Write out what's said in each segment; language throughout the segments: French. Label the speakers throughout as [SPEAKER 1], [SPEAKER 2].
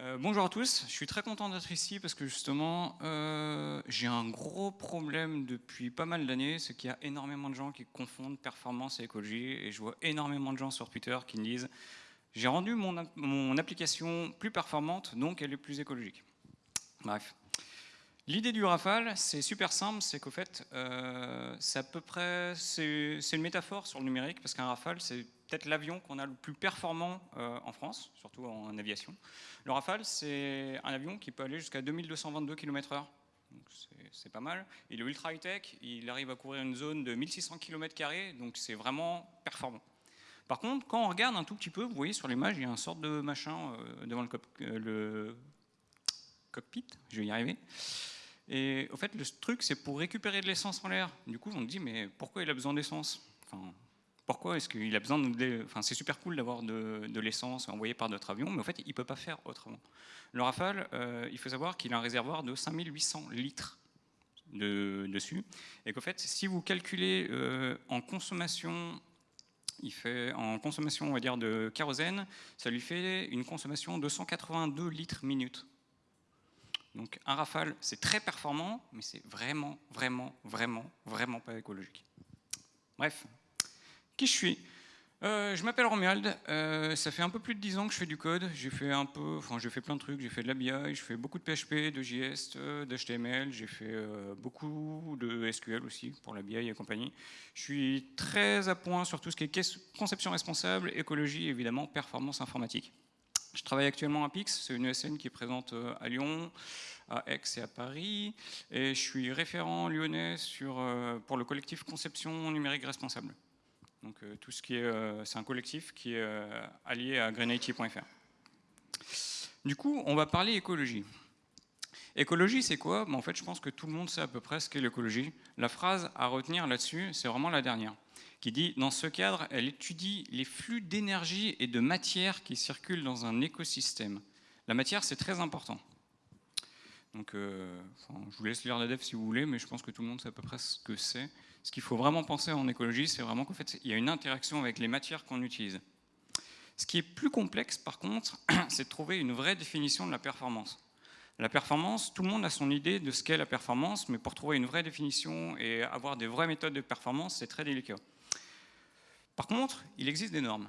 [SPEAKER 1] Euh, bonjour à tous, je suis très content d'être ici parce que justement euh, j'ai un gros problème depuis pas mal d'années, c'est qu'il y a énormément de gens qui confondent performance et écologie et je vois énormément de gens sur Twitter qui me disent j'ai rendu mon, mon application plus performante donc elle est plus écologique. Bref. L'idée du Rafale, c'est super simple, c'est qu'au fait, euh, c'est à peu près, c'est une métaphore sur le numérique, parce qu'un Rafale, c'est peut-être l'avion qu'on a le plus performant euh, en France, surtout en aviation. Le Rafale, c'est un avion qui peut aller jusqu'à 2222 km/h, c'est pas mal. Il est ultra high-tech, il arrive à couvrir une zone de 1600 km, donc c'est vraiment performant. Par contre, quand on regarde un tout petit peu, vous voyez sur l'image, il y a une sorte de machin euh, devant le, le cockpit, je vais y arriver. Et au fait, le truc, c'est pour récupérer de l'essence en l'air. Du coup, on me dit, mais pourquoi il a besoin d'essence? Pourquoi est-ce qu'il a besoin de... Enfin, c'est super cool d'avoir de, l'essence envoyée par d'autres avions, mais en fait, il ne peut pas faire autrement. Le Rafale, euh, il faut savoir qu'il a un réservoir de 5800 litres de, dessus, et qu'en fait, si vous calculez euh, en consommation il fait en consommation, on va dire, de kérosène, ça lui fait une consommation de 182 litres minute. Donc un Rafale, c'est très performant, mais c'est vraiment, vraiment, vraiment, vraiment pas écologique. Bref, qui je suis euh, je m'appelle Romuald, euh, ça fait un peu plus de 10 ans que je fais du code, j'ai fait un peu, enfin j'ai fait plein de trucs, j'ai fait de la BI, je fais beaucoup de PHP, de JS, euh, d'HTML, j'ai fait beaucoup de SQL aussi pour la BI et compagnie. Je suis très à point sur tout ce qui est conception responsable, écologie et évidemment performance informatique. Je travaille actuellement à Pix, c'est une ESN qui est présente à Lyon, à Aix et à Paris, et je suis référent lyonnais sur, pour le collectif Conception numérique responsable. Donc euh, tout ce qui est, c'est un collectif qui est allié à greenIT.fr. Du coup, on va parler écologie. Écologie, c'est quoi? En fait, je pense que tout le monde sait à peu près ce qu'est l'écologie. La phrase à retenir là-dessus, c'est vraiment la dernière qui dit « Dans ce cadre, elle étudie les flux d'énergie et de matière qui circulent dans un écosystème. La matière, c'est très important. » Donc, euh, je vous laisse lire la dev si vous voulez, mais je pense que tout le monde sait à peu près ce que c'est. Ce qu'il faut vraiment penser en écologie, c'est vraiment qu'en fait, il y a une interaction avec les matières qu'on utilise. Ce qui est plus complexe, par contre, c'est de trouver une vraie définition de la performance. La performance, tout le monde a son idée de ce qu'est la performance, mais pour trouver une vraie définition et avoir des vraies méthodes de performance, c'est très délicat. Par contre, il existe des normes.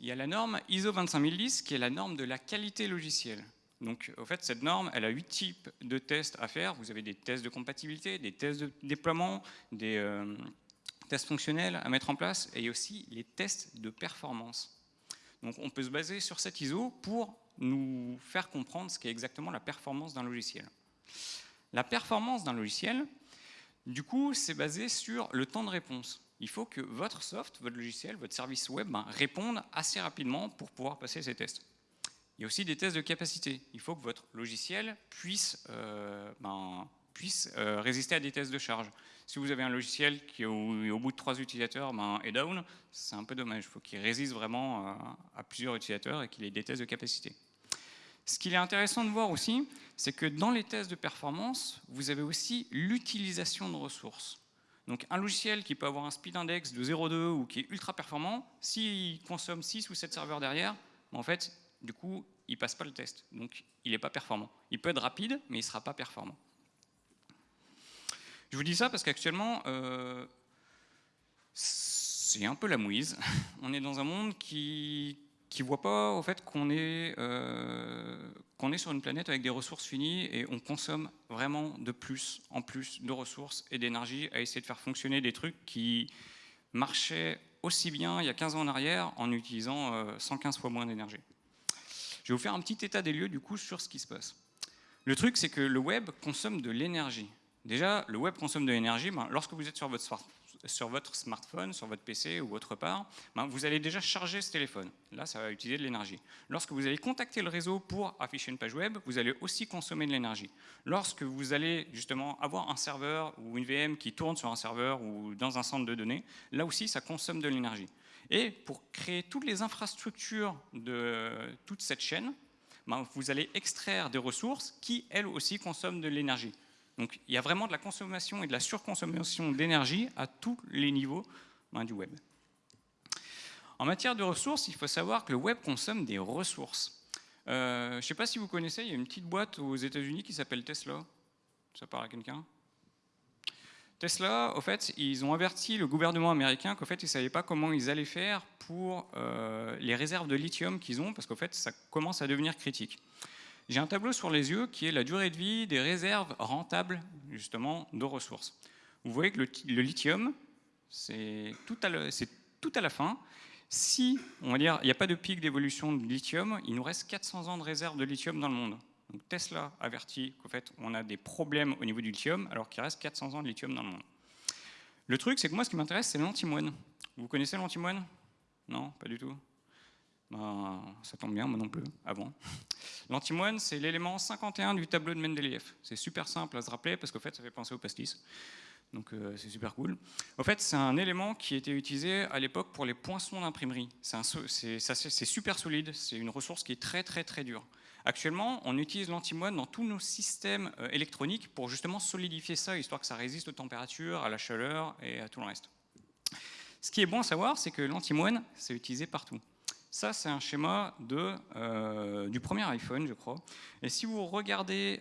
[SPEAKER 1] Il y a la norme ISO 25010 qui est la norme de la qualité logicielle. Donc, au fait, cette norme, elle a huit types de tests à faire. Vous avez des tests de compatibilité, des tests de déploiement, des euh, tests fonctionnels à mettre en place, et aussi les tests de performance. Donc, on peut se baser sur cette ISO pour nous faire comprendre ce qu'est exactement la performance d'un logiciel. La performance d'un logiciel, du coup, c'est basé sur le temps de réponse il faut que votre soft, votre logiciel, votre service web ben, réponde assez rapidement pour pouvoir passer ces tests. Il y a aussi des tests de capacité. Il faut que votre logiciel puisse, euh, ben, euh, résister à des tests de charge. Si vous avez un logiciel qui, au, bout de trois utilisateurs, ben, est down, c'est un peu dommage. Il faut qu'il résiste vraiment euh, à plusieurs utilisateurs et qu'il ait des tests de capacité. Ce qu'il est intéressant de voir aussi, c'est que dans les tests de performance, vous avez aussi l'utilisation de ressources. Donc un logiciel qui peut avoir un speed index de 0,2 ou qui est ultra performant, s'il consomme 6 ou 7 serveurs derrière, ben, en fait, du coup, il passe pas le test. Donc il n'est pas performant. Il peut être rapide, mais il ne sera pas performant. Je vous dis ça parce qu'actuellement, euh, c'est un peu la mouise. On est dans un monde qui, ne voit pas au fait qu'on est, euh, est sur une planète avec des ressources finies et on consomme vraiment de plus en plus de ressources et d'énergie à essayer de faire fonctionner des trucs qui marchaient aussi bien il y a 15 ans en arrière en utilisant 115 euh, fois moins d'énergie. Je vais vous faire un petit état des lieux du coup sur ce qui se passe. Le truc c'est que le web consomme de l'énergie. Déjà, le web consomme de l'énergie. Ben, lorsque vous êtes sur votre smartphone, sur votre PC ou autre part, ben, vous allez déjà charger ce téléphone. Là, ça va utiliser de l'énergie. Lorsque vous allez contacter le réseau pour afficher une page web, vous allez aussi consommer de l'énergie. Lorsque vous allez justement avoir un serveur ou une VM qui tourne sur un serveur ou dans un centre de données, là aussi, ça consomme de l'énergie. Et pour créer toutes les infrastructures de toute cette chaîne, ben, vous allez extraire des ressources qui, elles aussi, consomment de l'énergie. Donc il y a vraiment de la consommation et de la surconsommation d'énergie à tous les niveaux ben, du web. En matière de ressources, il faut savoir que le web consomme des ressources. Euh, je ne sais pas si vous connaissez, il y a une petite boîte aux États-Unis qui s'appelle Tesla. Ça parle à quelqu'un? Tesla, au fait, ils ont averti le gouvernement américain qu'en fait, ils ne savaient pas comment ils allaient faire pour euh, les réserves de lithium qu'ils ont, parce qu'en fait, ça commence à devenir critique. J'ai un tableau sur les yeux qui est la durée de vie des réserves rentables, justement, de ressources. Vous voyez que le, lithium, c'est tout, tout, à la fin. Si, on va dire, il n'y a pas de pic d'évolution de lithium, il nous reste 400 ans de réserves de lithium dans le monde. Tesla avertit qu'en fait, on a des problèmes au niveau du lithium, alors qu'il reste 400 ans de lithium dans le monde. Le truc, c'est que moi, ce qui m'intéresse, c'est l'antimoine. Vous connaissez l'antimoine Non, pas du tout. Ben, ça tombe bien, moi non plus, avant. L'antimoine, c'est l'élément 51 du tableau de Mendeleïev. C'est super simple à se rappeler, parce qu'en fait, ça fait penser au pastis. Donc euh, c'est super cool. En fait, c'est un élément qui était utilisé à l'époque pour les poinçons d'imprimerie. C'est super solide, c'est une ressource qui est très très très dure. Actuellement, on utilise l'antimoine dans tous nos systèmes euh, électroniques pour justement solidifier ça, histoire que ça résiste aux températures, à la chaleur et à tout le reste. Ce qui est bon à savoir, c'est que l'antimoine, c'est utilisé partout. Ça, c'est un schéma euh, du premier iPhone, je crois. Et si vous regardez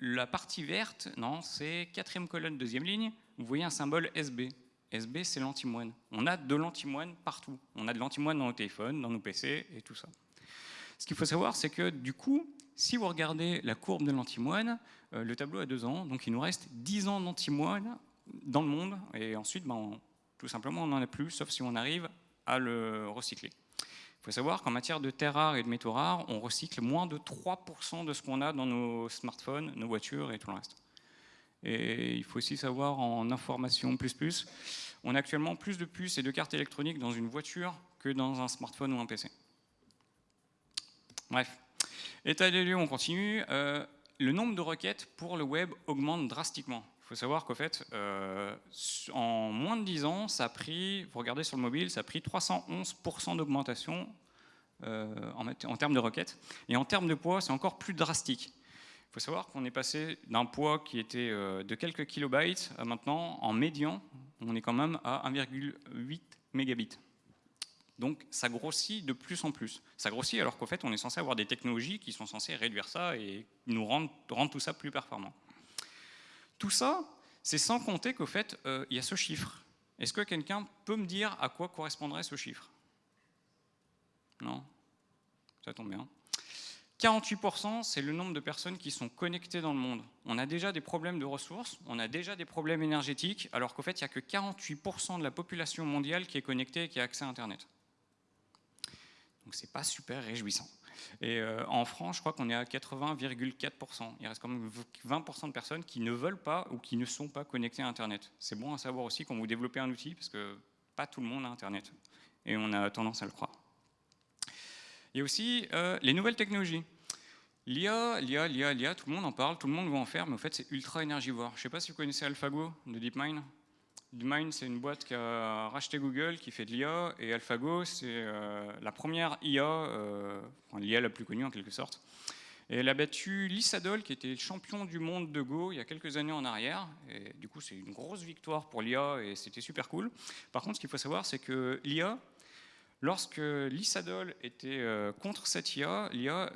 [SPEAKER 1] la partie verte, non, c'est quatrième colonne, deuxième ligne, vous voyez un symbole SB. SB, c'est l'antimoine. On a de l'antimoine partout. On a de l'antimoine dans nos téléphones, dans nos PC et tout ça. Ce qu'il faut savoir, c'est que du coup, si vous regardez la courbe de l'antimoine, euh, le tableau a deux ans, donc il nous reste 10 ans d'antimoine dans le monde, et ensuite, ben, tout simplement, on n'en a plus, sauf si on arrive à le recycler. Il faut savoir qu'en matière de terres rares et de métaux rares, on recycle moins de 3% de ce qu'on a dans nos smartphones, nos voitures et tout le reste. Et il faut aussi savoir en information plus plus, on a actuellement plus de puces et de cartes électroniques dans une voiture que dans un smartphone ou un PC. Bref, état des lieux, on continue. Euh, le nombre de requêtes pour le web augmente drastiquement. Faut savoir qu'en fait, euh, en moins de 10 ans, ça a pris, vous regardez sur le mobile, ça a pris 311% d'augmentation euh, en, termes de requêtes. Et en termes de poids, c'est encore plus drastique. Il faut savoir qu'on est passé d'un poids qui était de quelques kilobytes à maintenant, en médian, on est quand même à 1,8 mégabits. Donc ça grossit de plus en plus. Ça grossit alors qu'en fait on est censé avoir des technologies qui sont censées réduire ça et nous rendre, tout ça plus performant. Tout ça, c'est sans compter qu'au fait euh, il y a ce chiffre. Est-ce que quelqu'un peut me dire à quoi correspondrait ce chiffre? Non? Ça tombe bien. 48%, c'est le nombre de personnes qui sont connectées dans le monde. On a déjà des problèmes de ressources, on a déjà des problèmes énergétiques, alors qu'au fait, il n'y a que 48% de la population mondiale qui est connectée et qui a accès à Internet. Donc c'est pas super réjouissant. Et euh, en France, je crois qu'on est à 80,4%. Il reste quand même 20% de personnes qui ne veulent pas ou qui ne sont pas connectées à Internet. C'est bon à savoir aussi quand vous développez un outil, parce que pas tout le monde a Internet. Et on a tendance à le croire. Il y a aussi euh, les nouvelles technologies. L'IA, l'IA, l'IA, l'IA, tout le monde en parle, tout le monde va en faire, mais en fait c'est ultra énergivore. Je ne sais pas si vous connaissez AlphaGo de DeepMind. DeepMind, c'est une boîte qui a racheté Google, qui fait de l'IA, et AlphaGo, c'est euh, la première IA, euh, l'IA la plus connue en quelque sorte. Elle a battu Lissadol, qui était champion du monde de Go il y a quelques années en arrière. Du coup, c'est une grosse victoire pour l'IA et c'était super cool. Par contre, ce qu'il faut savoir, c'est que l'IA, lorsque Lissadol était euh, contre cette IA, l'IA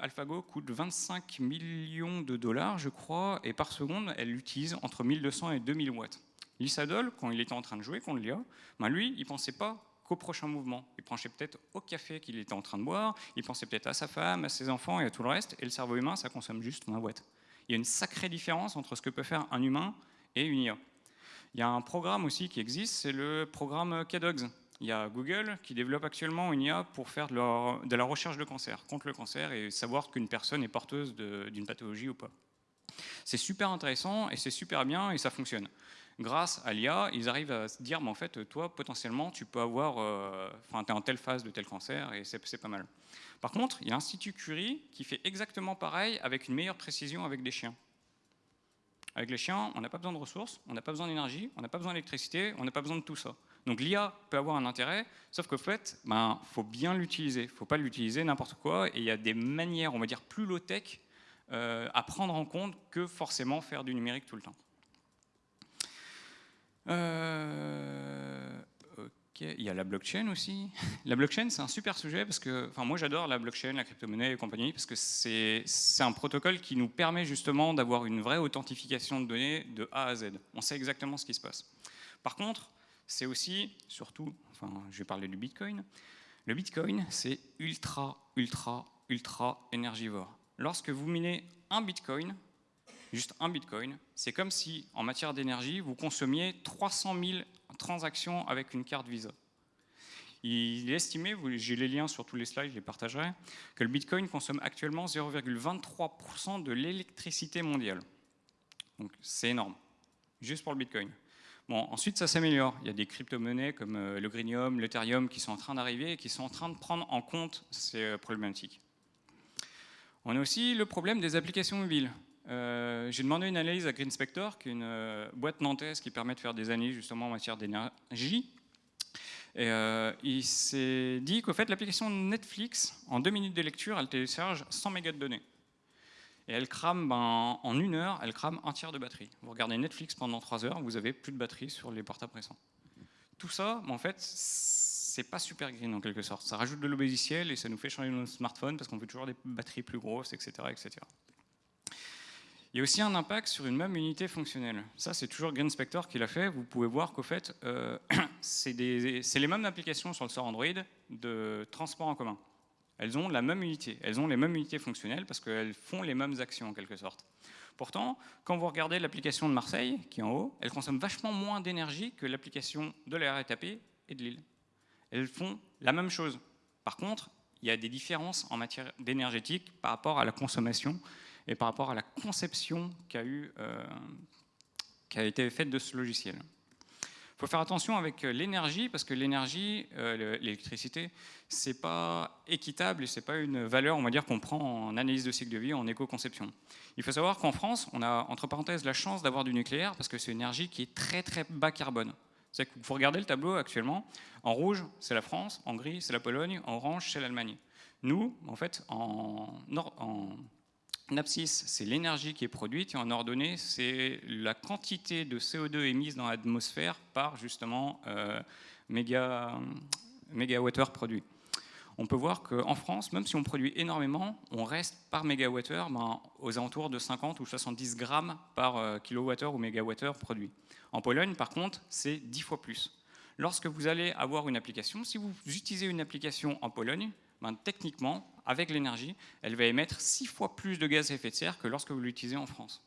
[SPEAKER 1] AlphaGo coûte 25 millions de dollars, je crois, et par seconde, elle l'utilise entre 1200 et 2000 watts. Lissadol, quand il était en train de jouer contre l'IA, ben lui, il ne pensait pas qu'au prochain mouvement. Il pensait peut-être au café qu'il était en train de boire, il pensait peut-être à sa femme, à ses enfants et à tout le reste, et le cerveau humain, ça consomme juste moins boîte. Il y a une sacrée différence entre ce que peut faire un humain et une IA. Il y a un programme aussi qui existe, c'est le programme KDogs. Il y a Google qui développe actuellement une IA pour faire de, de la recherche de cancer, contre le cancer, et savoir qu'une personne est porteuse d'une pathologie ou pas. C'est super intéressant et c'est super bien et ça fonctionne grâce à l'IA, ils arrivent à se dire, mais en fait, toi, potentiellement, tu peux avoir, euh, enfin, tu es en telle phase de tel cancer, et c'est pas mal. Par contre, il y a l'Institut Curie qui fait exactement pareil, avec une meilleure précision avec des chiens. Avec les chiens, on n'a pas besoin de ressources, on n'a pas besoin d'énergie, on n'a pas besoin d'électricité, on n'a pas besoin de tout ça. Donc l'IA peut avoir un intérêt, sauf qu'en fait, il ben, faut bien l'utiliser. Il ne faut pas l'utiliser n'importe quoi, et il y a des manières, on va dire, plus low-tech euh, à prendre en compte que forcément faire du numérique tout le temps. Euh, ok. il y a la blockchain aussi. La blockchain, c'est un super sujet parce que, enfin, moi j'adore la blockchain, la crypto-monnaie et compagnie parce que c'est un protocole qui nous permet justement d'avoir une vraie authentification de données de A à Z. On sait exactement ce qui se passe. Par contre, c'est aussi, surtout, enfin, je vais parler du Bitcoin. Le Bitcoin, c'est ultra, ultra, ultra énergivore. Lorsque vous minez un Bitcoin, juste un Bitcoin, c'est comme si, en matière d'énergie, vous consommiez 300 000 transactions avec une carte Visa. Il est estimé, j'ai les liens sur tous les slides, je les partagerai, que le Bitcoin consomme actuellement 0,23% de l'électricité mondiale. Donc c'est énorme, juste pour le Bitcoin. Bon, ensuite, ça s'améliore. Il y a des crypto-monnaies comme euh, le Greenium, l'Ethereum qui sont en train d'arriver et qui sont en train de prendre en compte ces euh, problématiques. On a aussi le problème des applications mobiles. Euh, j'ai demandé une analyse à GreenSpector, qui est une euh, boîte nantaise qui permet de faire des analyses justement en matière d'énergie. Et euh, il s'est dit qu'au fait, l'application Netflix, en deux minutes de lecture, elle télécharge 100 mégas de données. Et elle crame, ben, en une heure, elle crame un tiers de batterie. Vous regardez Netflix pendant trois heures, vous avez plus de batterie sur les portables récents. Tout ça, ben, en fait, c'est pas super green en quelque sorte. Ça rajoute de l'obésiciel et ça nous fait changer nos smartphones parce qu'on veut toujours des batteries plus grosses, etc. etc. Il y a aussi un impact sur une même unité fonctionnelle. Ça, c'est toujours Green Spector qui l'a fait. Vous pouvez voir qu'au fait, euh, c'est les mêmes applications sur le store Android de transport en commun. Elles ont la même unité, elles ont les mêmes unités fonctionnelles parce qu'elles font les mêmes actions en quelque sorte. Pourtant, quand vous regardez l'application de Marseille, qui est en haut, elle consomme vachement moins d'énergie que l'application de la RATP et de Lille. Elles font la même chose. Par contre, il y a des différences en matière d'énergétique par rapport à la consommation et par rapport à la conception qui a, eu, euh, été faite de ce logiciel. Il faut faire attention avec euh, l'énergie, parce que l'énergie, euh, l'électricité, c'est pas équitable et c'est pas une valeur, on va qu'on prend en analyse de cycle de vie, en éco-conception. Il faut savoir qu'en France, on a, entre parenthèses, la chance d'avoir du nucléaire, parce que c'est une énergie qui est très très bas carbone. C'est que vous regardez le tableau actuellement, en rouge, c'est la France, en gris, c'est la Pologne, en orange, c'est l'Allemagne. Nous, en fait, en, en en abscisse, c'est l'énergie qui est produite et en ordonnée, c'est la quantité de CO2 émise dans l'atmosphère par justement euh, méga, mégawattheure produit. On peut voir qu'en France, même si on produit énormément, on reste par mégawattheure ben, aux alentours de 50 ou 70 grammes par euh, kilowattheure ou mégawattheure produit. En Pologne, par contre, c'est 10 fois plus. Lorsque vous allez avoir une application, si vous utilisez une application en Pologne, ben, techniquement, avec l'énergie, elle va émettre six fois plus de gaz à effet de serre que lorsque vous l'utilisez en France.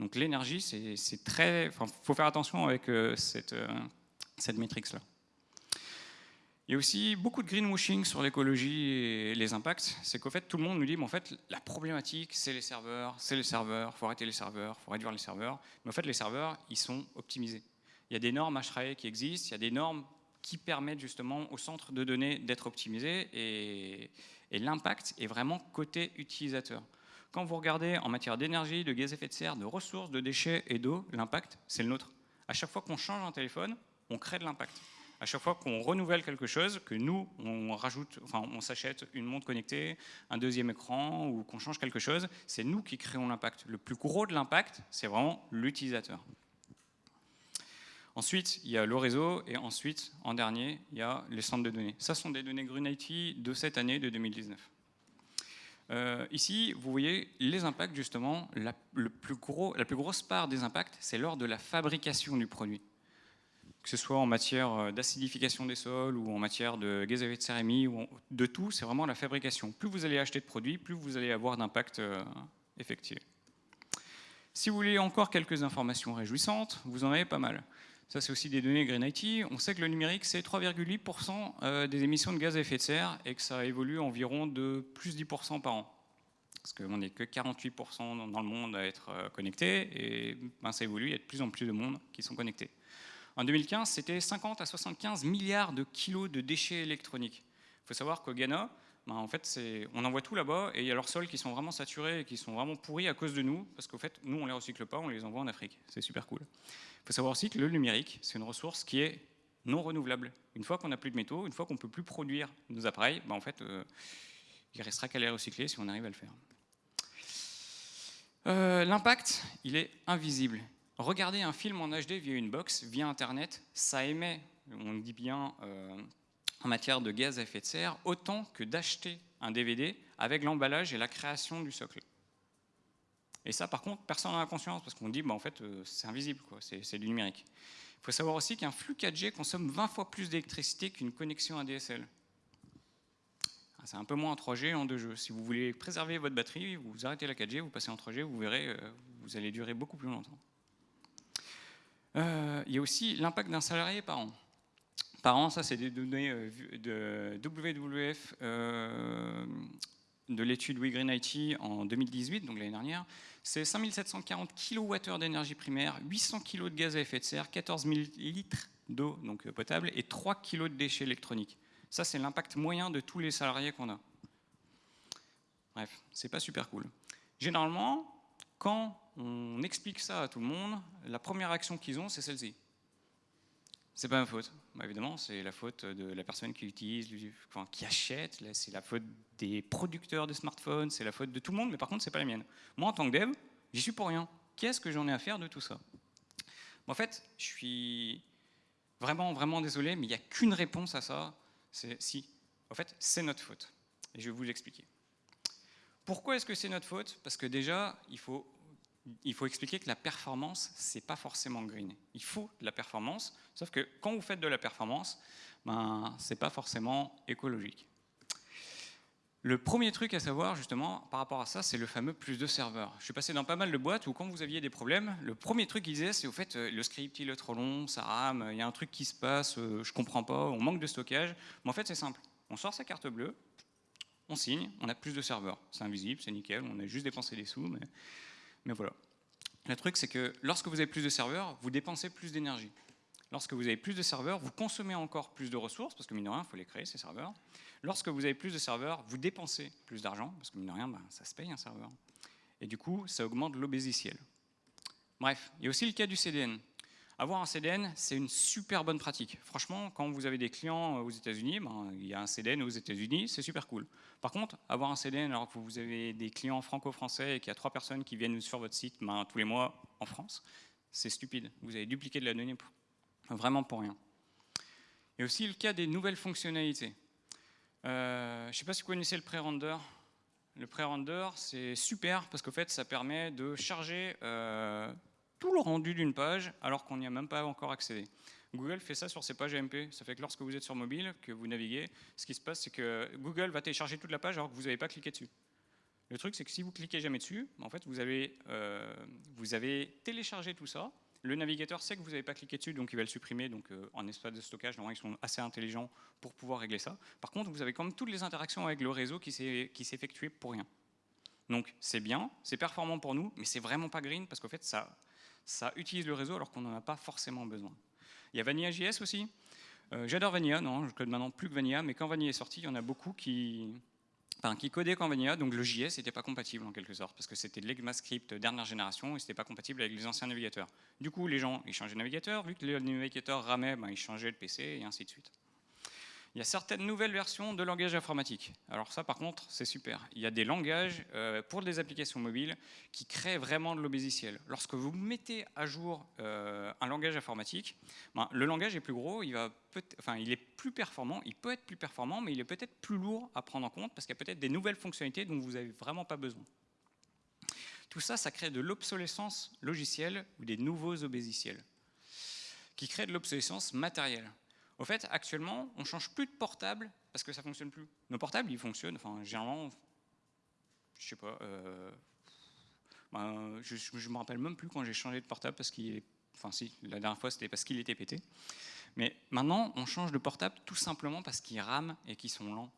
[SPEAKER 1] Donc l'énergie, c'est très... Il faut faire attention avec euh, cette, euh, cette matrix-là. Il y a aussi beaucoup de greenwashing sur l'écologie et les impacts. C'est qu'au fait, tout le monde nous dit, en fait, la problématique, c'est les serveurs, c'est les serveurs, il faut arrêter les serveurs, il faut réduire les serveurs. Mais en fait, les serveurs, ils sont optimisés. Il y a des normes HRAE qui existent, il y a des normes qui permettent justement au centre de données d'être optimisé et, l'impact est vraiment côté utilisateur. Quand vous regardez en matière d'énergie, de gaz à effet de serre, de ressources, de déchets et d'eau, l'impact, c'est le nôtre. À chaque fois qu'on change un téléphone, on crée de l'impact. À chaque fois qu'on renouvelle quelque chose, que nous, on rajoute, enfin, on s'achète une montre connectée, un deuxième écran, ou qu'on change quelque chose, c'est nous qui créons l'impact. Le plus gros de l'impact, c'est vraiment l'utilisateur. Ensuite, il y a le réseau, et ensuite, en dernier, il y a les centres de données. Ça sont des données IT de cette année, de 2019. Euh, ici, vous voyez les impacts, justement, la, plus grosse part des impacts, c'est lors de la fabrication du produit. Que ce soit en matière euh, d'acidification des sols ou en matière de gaz à effet de serre ou de tout, c'est vraiment la fabrication. Plus vous allez acheter de produits, plus vous allez avoir d'impact euh, effectué. Si vous voulez encore quelques informations réjouissantes, vous en avez pas mal. Ça, c'est aussi des données Green IT. On sait que le numérique, c'est 3,8% euh, des émissions de gaz à effet de serre et que ça évolue environ de plus 10% par an. Parce qu'on n'est que 48% dans le monde à être euh, connecté et ben, ça évolue, il y a de plus en plus de monde qui sont connectés. En 2015, c'était 50 à 75 milliards de kilos de déchets électroniques. Il faut savoir qu'au Ghana, ben, en fait, on envoie tout là-bas et il y a leurs sols qui sont vraiment saturés et qui sont vraiment pourris à cause de nous, parce qu'au fait, nous, on les recycle pas, on les envoie en Afrique. C'est super cool. Il faut savoir aussi que le numérique, c'est une ressource qui est non renouvelable. Une fois qu'on n'a plus de métaux, une fois qu'on ne peut plus produire nos appareils, ben en fait, euh, il restera qu'à les recycler si on arrive à le faire. Euh, l'impact, il est invisible. Regarder un film en HD via une box, via Internet, ça émet on dit bien en matière de gaz à effet de serre, autant que d'acheter un DVD avec l'emballage et la création du socle. Et ça, par contre, personne n'en a conscience, parce qu'on dit, bah, en fait, c'est invisible, c'est du numérique. Il faut savoir aussi qu'un flux 4G consomme 20 fois plus d'électricité qu'une connexion ADSL. Ah, c'est un peu moins en 3G en 2G. Si vous voulez préserver votre batterie, vous arrêtez la 4G, vous passez en 3G, vous verrez, euh, vous allez durer beaucoup plus longtemps. Euh, il y a aussi l'impact d'un salarié par an. Par an, ça c'est des données euh, de WWF de l'étude We IT en 2018, donc l'année dernière. C'est 5740 kWh d'énergie primaire, 800 kg de gaz à effet de serre, 14 000 litres d'eau donc potable et 3 kg de déchets électroniques. Ça, c'est l'impact moyen de tous les salariés qu'on a. Bref, c'est pas super cool. Généralement, quand on explique ça à tout le monde, la première action qu'ils ont, c'est celle-ci. C'est pas ma faute. Bah, évidemment, c'est la faute de la personne qui utilise, qui achète, c'est la faute des producteurs de smartphones, c'est la faute de tout le monde, mais par contre, c'est pas la mienne. Moi, en tant que dev, j'y suis pour rien. Qu'est-ce que j'en ai à faire de tout ça? En fait, je suis vraiment, vraiment désolé, mais il n'y a qu'une réponse à ça, c'est si. En fait, c'est notre faute. Et je vais vous l'expliquer. Pourquoi est-ce que c'est notre faute? Parce que déjà, il faut, il faut expliquer que la performance, c'est pas forcément green. Il faut de la performance, sauf que quand vous faites de la performance, ben, c'est pas forcément écologique. Le premier truc à savoir, justement, par rapport à ça, c'est le fameux plus de serveurs. Je suis passé dans pas mal de boîtes où, quand vous aviez des problèmes, le premier truc qu'ils disaient, c'est au fait, euh, le script, il est trop long, ça rame, il y a un truc qui se passe, euh, je comprends pas, on manque de stockage. Mais en fait, c'est simple. On sort sa carte bleue, on signe, on a plus de serveurs. C'est invisible, c'est nickel, on a juste dépensé des sous, mais, mais voilà. Le truc, c'est que lorsque vous avez plus de serveurs, vous dépensez plus d'énergie. Lorsque vous avez plus de serveurs, vous consommez encore plus de ressources, parce que mine de rien, il faut les créer, ces serveurs. Lorsque vous avez plus de serveurs, vous dépensez plus d'argent, parce que mine de rien, ben, ça se paye un serveur. Et du coup, ça augmente l'obésiciel. Bref, il y a aussi le cas du CDN. Avoir un CDN, c'est une super bonne pratique. Franchement, quand vous avez des clients aux États-Unis, ben, il y a un CDN aux États-Unis, c'est super cool. Par contre, avoir un CDN alors que vous avez des clients franco-français et qu'il y a trois personnes qui viennent sur votre site ben, tous les mois en France, c'est stupide. Vous avez dupliqué de la donnée Vraiment pour rien. Et aussi le cas des nouvelles fonctionnalités. Euh, je ne sais pas si vous connaissez le pré-render. Le pré-render, c'est super parce qu'en fait, ça permet de charger euh, tout le rendu d'une page alors qu'on n'y a même pas encore accédé. Google fait ça sur ses pages AMP. Ça fait que lorsque vous êtes sur mobile, que vous naviguez, ce qui se passe, c'est que Google va télécharger toute la page alors que vous n'avez pas cliqué dessus. Le truc, c'est que si vous cliquez jamais dessus, en fait, vous avez, euh, téléchargé tout ça, le navigateur sait que vous n'avez pas cliqué dessus, donc il va le supprimer. Donc euh, en espace de stockage, normalement, ils sont assez intelligents pour pouvoir régler ça. Par contre, vous avez quand même toutes les interactions avec le réseau qui s'effectuent pour rien. Donc c'est bien, c'est performant pour nous, mais c'est vraiment pas green parce qu'en fait, ça, ça utilise le réseau alors qu'on n'en a pas forcément besoin. Il y a Vanilla.js aussi. Euh, j'adore Vanilla, non, je code maintenant plus que Vanilla, mais quand Vanilla est sorti, il y en a beaucoup qui, qui codait Vanilla, donc le JS n'était pas compatible en quelque sorte, parce que c'était de l'ECMAScript dernière génération et c'était pas compatible avec les anciens navigateurs. Du coup, les gens, ils changeaient de navigateur, vu que le navigateur ramait, ben, ils changeaient de PC et ainsi de suite. Il y a certaines nouvelles versions de langage informatique. Alors ça, par contre, c'est super. Il y a des langages euh, pour des applications mobiles qui créent vraiment de l'obésiciel. Lorsque vous mettez à jour euh, un langage informatique, ben, le langage est plus gros, il, il est plus performant, il peut être plus performant, mais il est peut-être plus lourd à prendre en compte parce qu'il y a peut-être des nouvelles fonctionnalités dont vous n'avez vraiment pas besoin. Tout ça, ça crée de l'obsolescence logicielle ou des nouveaux obésiciels qui créent de l'obsolescence matérielle. Au fait, actuellement, on change plus de portable parce que ça fonctionne plus. Nos portables, ils fonctionnent, enfin, généralement, je sais pas, euh, ben, je, je me rappelle même plus quand j'ai changé de portable parce qu'il enfin si, la dernière fois c'était parce qu'il était pété. Mais maintenant, on change de portable tout simplement parce qu'ils rament et qu'ils sont lents.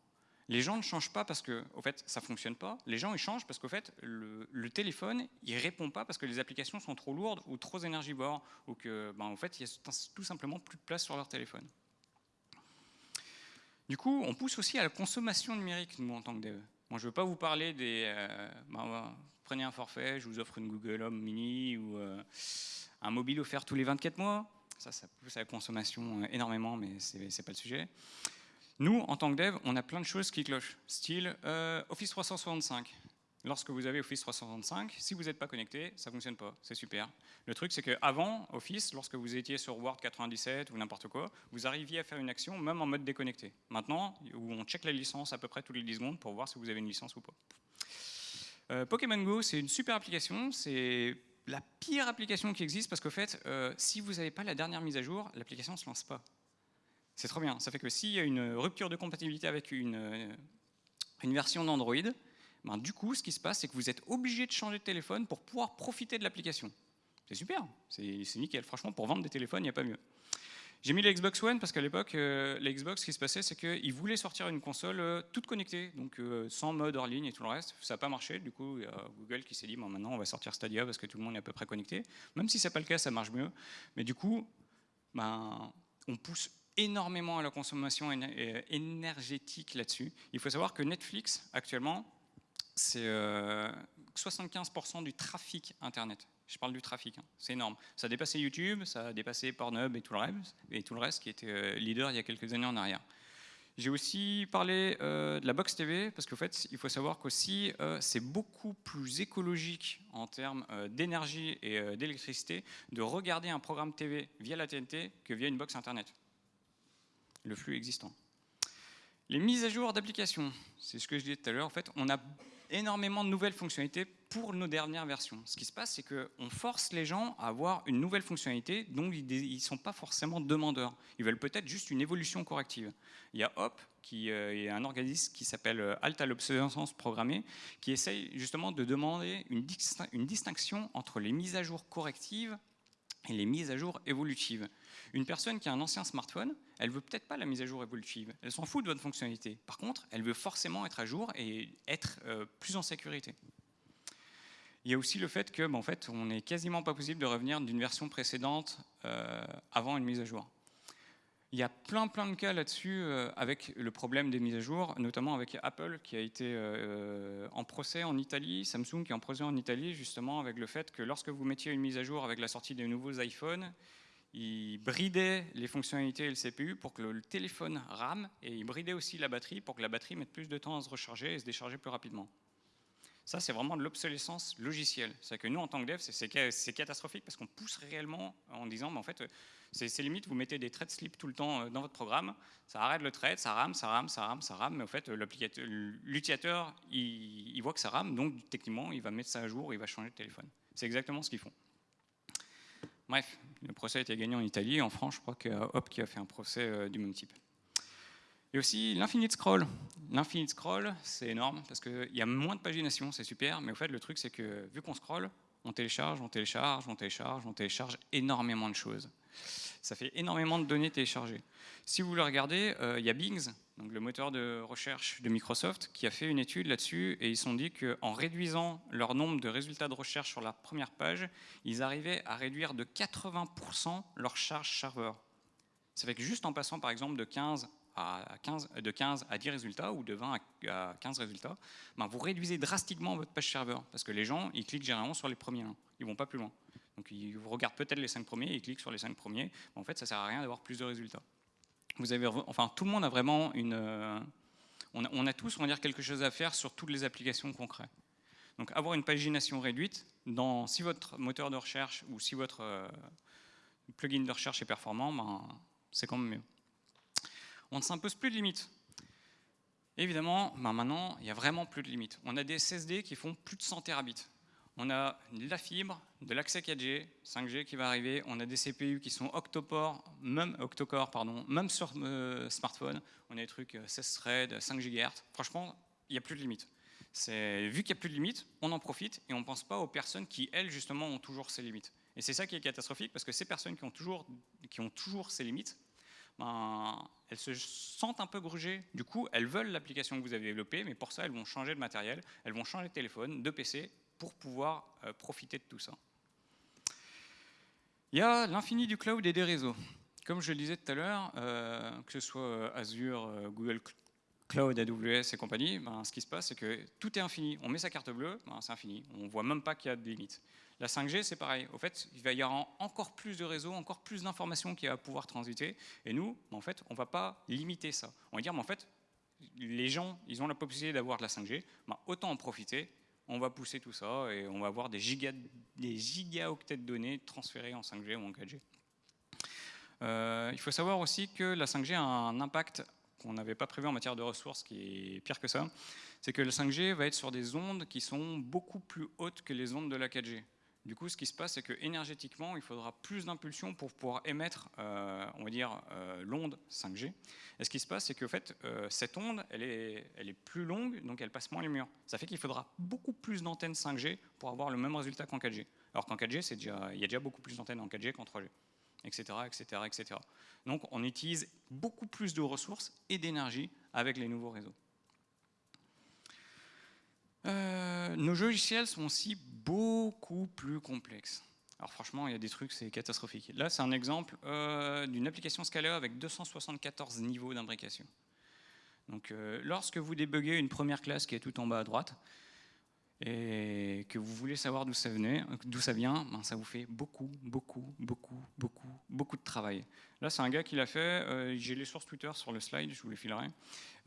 [SPEAKER 1] Les gens ne changent pas parce que, au fait, ça fonctionne pas. Les gens, ils changent parce qu'au fait, le, téléphone, il répond pas parce que les applications sont trop lourdes ou trop énergivores ou que, ben, au fait, il y a tout simplement plus de place sur leur téléphone. Du coup, on pousse aussi à la consommation numérique, nous, en tant que dev. Je ne veux pas vous parler des... Euh, bah, prenez un forfait, je vous offre une Google Home Mini ou euh, un mobile offert tous les 24 mois. Ça, ça pousse à la consommation euh, énormément, mais ce n'est pas le sujet. Nous, en tant que dev, on a plein de choses qui clochent, style Office 365. Lorsque vous avez Office 365, si vous n'êtes pas connecté, ça ne fonctionne pas, c'est super. Le truc, c'est qu'avant Office, lorsque vous étiez sur Word 97 ou n'importe quoi, vous arriviez à faire une action même en mode déconnecté. Maintenant, où on check la licence à peu près tous les 10 secondes pour voir si vous avez une licence ou pas. Euh, Pokémon Go, c'est une super application, c'est la pire application qui existe parce qu'au fait, euh, si vous n'avez pas la dernière mise à jour, l'application ne se lance pas. C'est trop bien, ça fait que s'il y a une rupture de compatibilité avec une, euh, une version d'Android, ben, du coup, ce qui se passe, c'est que vous êtes obligé de changer de téléphone pour pouvoir profiter de l'application. C'est super, c'est nickel. Franchement, pour vendre des téléphones, il n'y a pas mieux. J'ai mis la Xbox One parce qu'à l'époque, euh, la Xbox, ce qui se passait, c'est qu'ils voulaient sortir une console euh, toute connectée, donc euh, sans mode hors ligne et tout le reste. Ça n'a pas marché. Du coup, il y a Google qui s'est dit bon, maintenant, on va sortir Stadia parce que tout le monde est à peu près connecté. Même si ce n'est pas le cas, ça marche mieux. Mais du coup, ben, on pousse énormément à la consommation énergétique là-dessus. Il faut savoir que Netflix, actuellement, c'est 75% du trafic Internet. Je parle du trafic, hein. c'est énorme. Ça a dépassé YouTube, ça a dépassé Pornhub et tout le reste, et tout le reste qui était euh, leader il y a quelques années en arrière. J'ai aussi parlé euh, de la Box TV, parce qu'en fait, il faut savoir qu'aussi, euh, c'est beaucoup plus écologique en termes d'énergie et d'électricité de regarder un programme TV via la TNT que via une box Internet. Le flux existant. Les mises à jour d'applications, c'est ce que je disais tout à l'heure, en fait, on a énormément de nouvelles fonctionnalités pour nos dernières versions. Ce qui se passe, c'est qu'on force les gens à avoir une nouvelle fonctionnalité dont ils ne sont pas forcément demandeurs. Ils veulent peut-être juste une évolution corrective. Il y a HOP, qui euh, est un organisme qui s'appelle euh, Alta à l'obsolescence programmée, qui essaye justement de demander une distinction entre les mises à jour correctives et les mises à jour évolutives. Une personne qui a un ancien smartphone, elle veut peut-être pas la mise à jour évolutive, elle s'en fout de votre fonctionnalité. Par contre, elle veut forcément être à jour et être euh, plus en sécurité. Il y a aussi le fait que, ben, en fait, on n'est quasiment pas possible de revenir d'une version précédente euh, avant une mise à jour. Il y a plein plein de cas là-dessus euh, avec le problème des mises à jour, notamment avec Apple qui a été en procès en Italie, Samsung qui est en procès en Italie justement avec le fait que lorsque vous mettiez une mise à jour avec la sortie des nouveaux iPhones, il bridait les fonctionnalités et le CPU pour que le téléphone rame, et il bridait aussi la batterie pour que la batterie mette plus de temps à se recharger et se décharger plus rapidement. Ça, c'est vraiment de l'obsolescence logicielle. C'est que nous, en tant que dev, c'est catastrophique parce qu'on pousse réellement en disant, mais en fait, c'est limite, vous mettez des thread slip tout le temps euh, dans votre programme, ça arrête le thread, ça rame, ça rame, ça rame, ça rame, mais en fait, l'utilisateur, il, il voit que ça rame, donc techniquement, il va mettre ça à jour, il va changer de téléphone. C'est exactement ce qu'ils font. Bref, le procès a été gagné en Italie. En France, je crois que Hop qui a fait un procès euh, du même type. Et aussi l'infinite scroll. L'infinite scroll, c'est énorme parce qu'il y a moins de pagination, c'est super, mais au fait, le truc, c'est que vu qu'on scroll, on télécharge, on télécharge, on télécharge, on télécharge énormément de choses. Ça fait énormément de données téléchargées. Si vous le regardez, euh, il y a Bing, donc le moteur de recherche de Microsoft, qui a fait une étude là-dessus et ils se sont dit qu'en réduisant leur nombre de résultats de recherche sur la première page, ils arrivaient à réduire de 80% leur charge serveur. Ça fait que juste en passant par exemple de 15 à 15, de 15 à 10 résultats ou de 20 à 15 résultats, ben vous réduisez drastiquement votre page serveur parce que les gens ils cliquent généralement sur les premiers, ils vont pas plus loin. Donc ils regardent peut-être les 5 premiers, ils cliquent sur les 5 premiers, en fait ça sert à rien d'avoir plus de résultats vous avez, enfin, tout le monde a vraiment une... Euh, on a, tous, on va dire, quelque chose à faire sur toutes les applications concrètes. Donc avoir une pagination réduite, dans, si votre moteur de recherche ou si votre euh, plugin de recherche est performant, ben, c'est quand même mieux. On ne s'impose plus de limites. Évidemment, ben maintenant, il n'y a vraiment plus de limites. On a des SSD qui font plus de 100 terabits on a de la fibre, de l'accès 4G, 5G qui va arriver, on a des CPU qui sont octocore, même, octocore, pardon, même sur euh, smartphone, on a des trucs 16 euh, threads, 5 GHz, franchement, il n'y a plus de limite. Vu qu'il n'y a plus de limites, on en profite et on ne pense pas aux personnes qui, elles, justement, ont toujours ces limites. Et c'est ça qui est catastrophique, parce que ces personnes qui ont toujours, qui ont toujours ces limites, ben, elles se sentent un peu grugées. Du coup, elles veulent l'application que vous avez développée, mais pour ça, elles vont changer de matériel, elles vont changer de téléphone, de PC, pour pouvoir euh, profiter de tout ça. Il y a l'infini du cloud et des réseaux. Comme je le disais tout à l'heure, euh, que ce soit euh, Azure, Google Cloud, AWS et compagnie, ben, ce qui se passe, c'est que tout est infini. On met sa carte bleue, ben, c'est infini. On ne voit même pas qu'il y a de limites. La 5G, c'est pareil. Au fait, il va y avoir encore plus de réseaux, encore plus d'informations qui va pouvoir transiter. Et nous, en fait, on ne va pas limiter ça. On va dire, mais en fait, les gens, ils ont la possibilité d'avoir de la 5G, ben, autant en profiter on va pousser tout ça et on va avoir des, giga, des gigaoctets de données transférées en 5G ou en 4G. Euh, il faut savoir aussi que la 5G a un impact qu'on n'avait pas prévu en matière de ressources, qui est pire que ça, c'est que le 5G va être sur des ondes qui sont beaucoup plus hautes que les ondes de la 4G. Du coup, ce qui se passe, c'est que énergétiquement, il faudra plus d'impulsion pour pouvoir émettre, euh, on va dire, euh, l'onde 5G. Et ce qui se passe, c'est qu'en fait, euh, cette onde, elle est, elle est plus longue, donc elle passe moins les murs. Ça fait qu'il faudra beaucoup plus d'antennes 5G pour avoir le même résultat qu'en 4G. Alors qu'en 4G, déjà, il y a déjà beaucoup plus d'antennes en 4G qu'en 3G, etc., etc., etc. Donc, on utilise beaucoup plus de ressources et d'énergie avec les nouveaux réseaux. Euh, nos logiciels sont aussi beaucoup plus complexes. Alors franchement, il y a des trucs, c'est catastrophique. Là, c'est un exemple euh, d'une application scalaire avec 274 niveaux d'imbrication. Donc, euh, lorsque vous débuguez une première classe qui est tout en bas à droite, et que vous voulez savoir d'où ça, ça vient, ben ça vous fait beaucoup, beaucoup, beaucoup, beaucoup, beaucoup de travail. Là, c'est un gars qui l'a fait, euh, j'ai les sources Twitter sur le slide, je vous les filerai.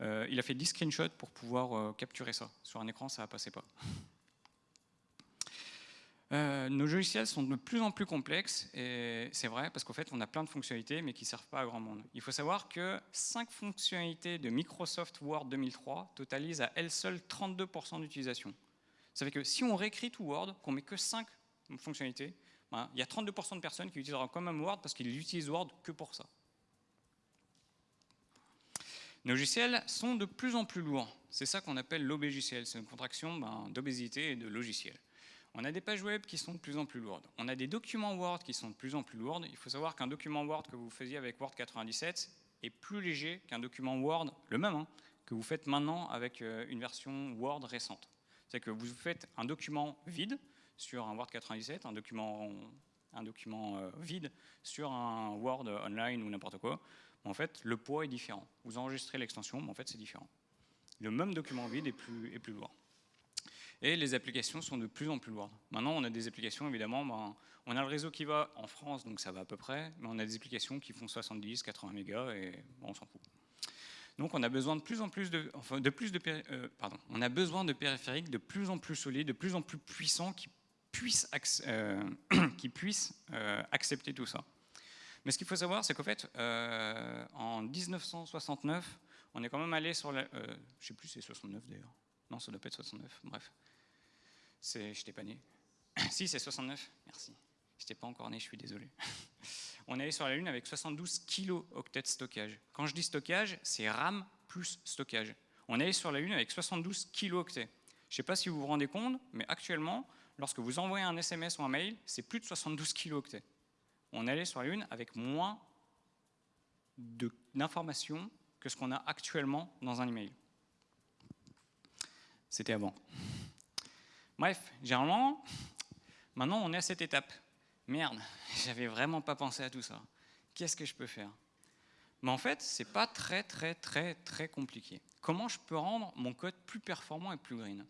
[SPEAKER 1] Euh, il a fait 10 screenshots pour pouvoir euh, capturer ça. Sur un écran, ça ne passait pas. nos logiciels sont de plus en plus complexes, et c'est vrai, parce qu'en fait, on a plein de fonctionnalités, mais qui ne servent pas à grand monde. Il faut savoir que 5 fonctionnalités de Microsoft Word 2003 totalisent à elles seules 32% d'utilisation. Ça fait que si on réécrit tout Word, qu'on met que 5 fonctionnalités, ben, il y a 32% de personnes qui utiliseront quand même Word parce qu'ils utilisent Word que pour ça. Nos logiciels sont de plus en plus lourds. C'est ça qu'on appelle l'obégiciel. C'est une contraction ben, d'obésité et de logiciel. On a des pages web qui sont de plus en plus lourdes. On a des documents Word qui sont de plus en plus lourds. Il faut savoir qu'un document Word que vous faisiez avec Word 97 est plus léger qu'un document Word, le même, hein, que vous faites maintenant avec euh, une version Word récente. C'est que vous faites un document vide sur un Word 97, un document, un document euh, vide sur un Word online ou n'importe quoi. En fait, le poids est différent. Vous enregistrez l'extension, mais en fait, c'est différent. Le même document vide est plus, est plus lourd. Et les applications sont de plus en plus lourdes. Maintenant, on a des applications, évidemment, ben, on a le réseau qui va en France, donc ça va à peu près, mais on a des applications qui font 70, 80 mégas, et on s'en fout. Donc on a besoin de plus en plus de, enfin, de plus de, euh, pardon, on a besoin de périphériques de plus en plus solides, de plus en plus puissants qui puissent, euh, qui puissent euh, accepter tout ça. Mais ce qu'il faut savoir, c'est qu'en fait, en 1969, on est quand même allé sur la, je sais plus, c'est 69 d'ailleurs. Non, ça doit pas être 69. Bref, c'est, je t'ai pas né. si, c'est 69. Merci. Je n'étais pas encore né, je suis désolé. on est allé sur la Lune avec 72 kilo-octets de stockage. Quand je dis stockage, c'est RAM plus stockage. On est allé sur la Lune avec 72 kilo-octets. Je ne sais pas si vous vous rendez compte, mais actuellement, lorsque vous envoyez un SMS ou un mail, c'est plus de 72 kilo-octets. On est allé sur la Lune avec moins d'informations que ce qu'on a actuellement dans un email. C'était avant. Bref, généralement, maintenant on est à cette étape merde, j'avais vraiment pas pensé à tout ça. Qu'est-ce que je peux faire? Mais en fait, c'est pas très très très très compliqué. Comment je peux rendre mon code plus performant et plus green?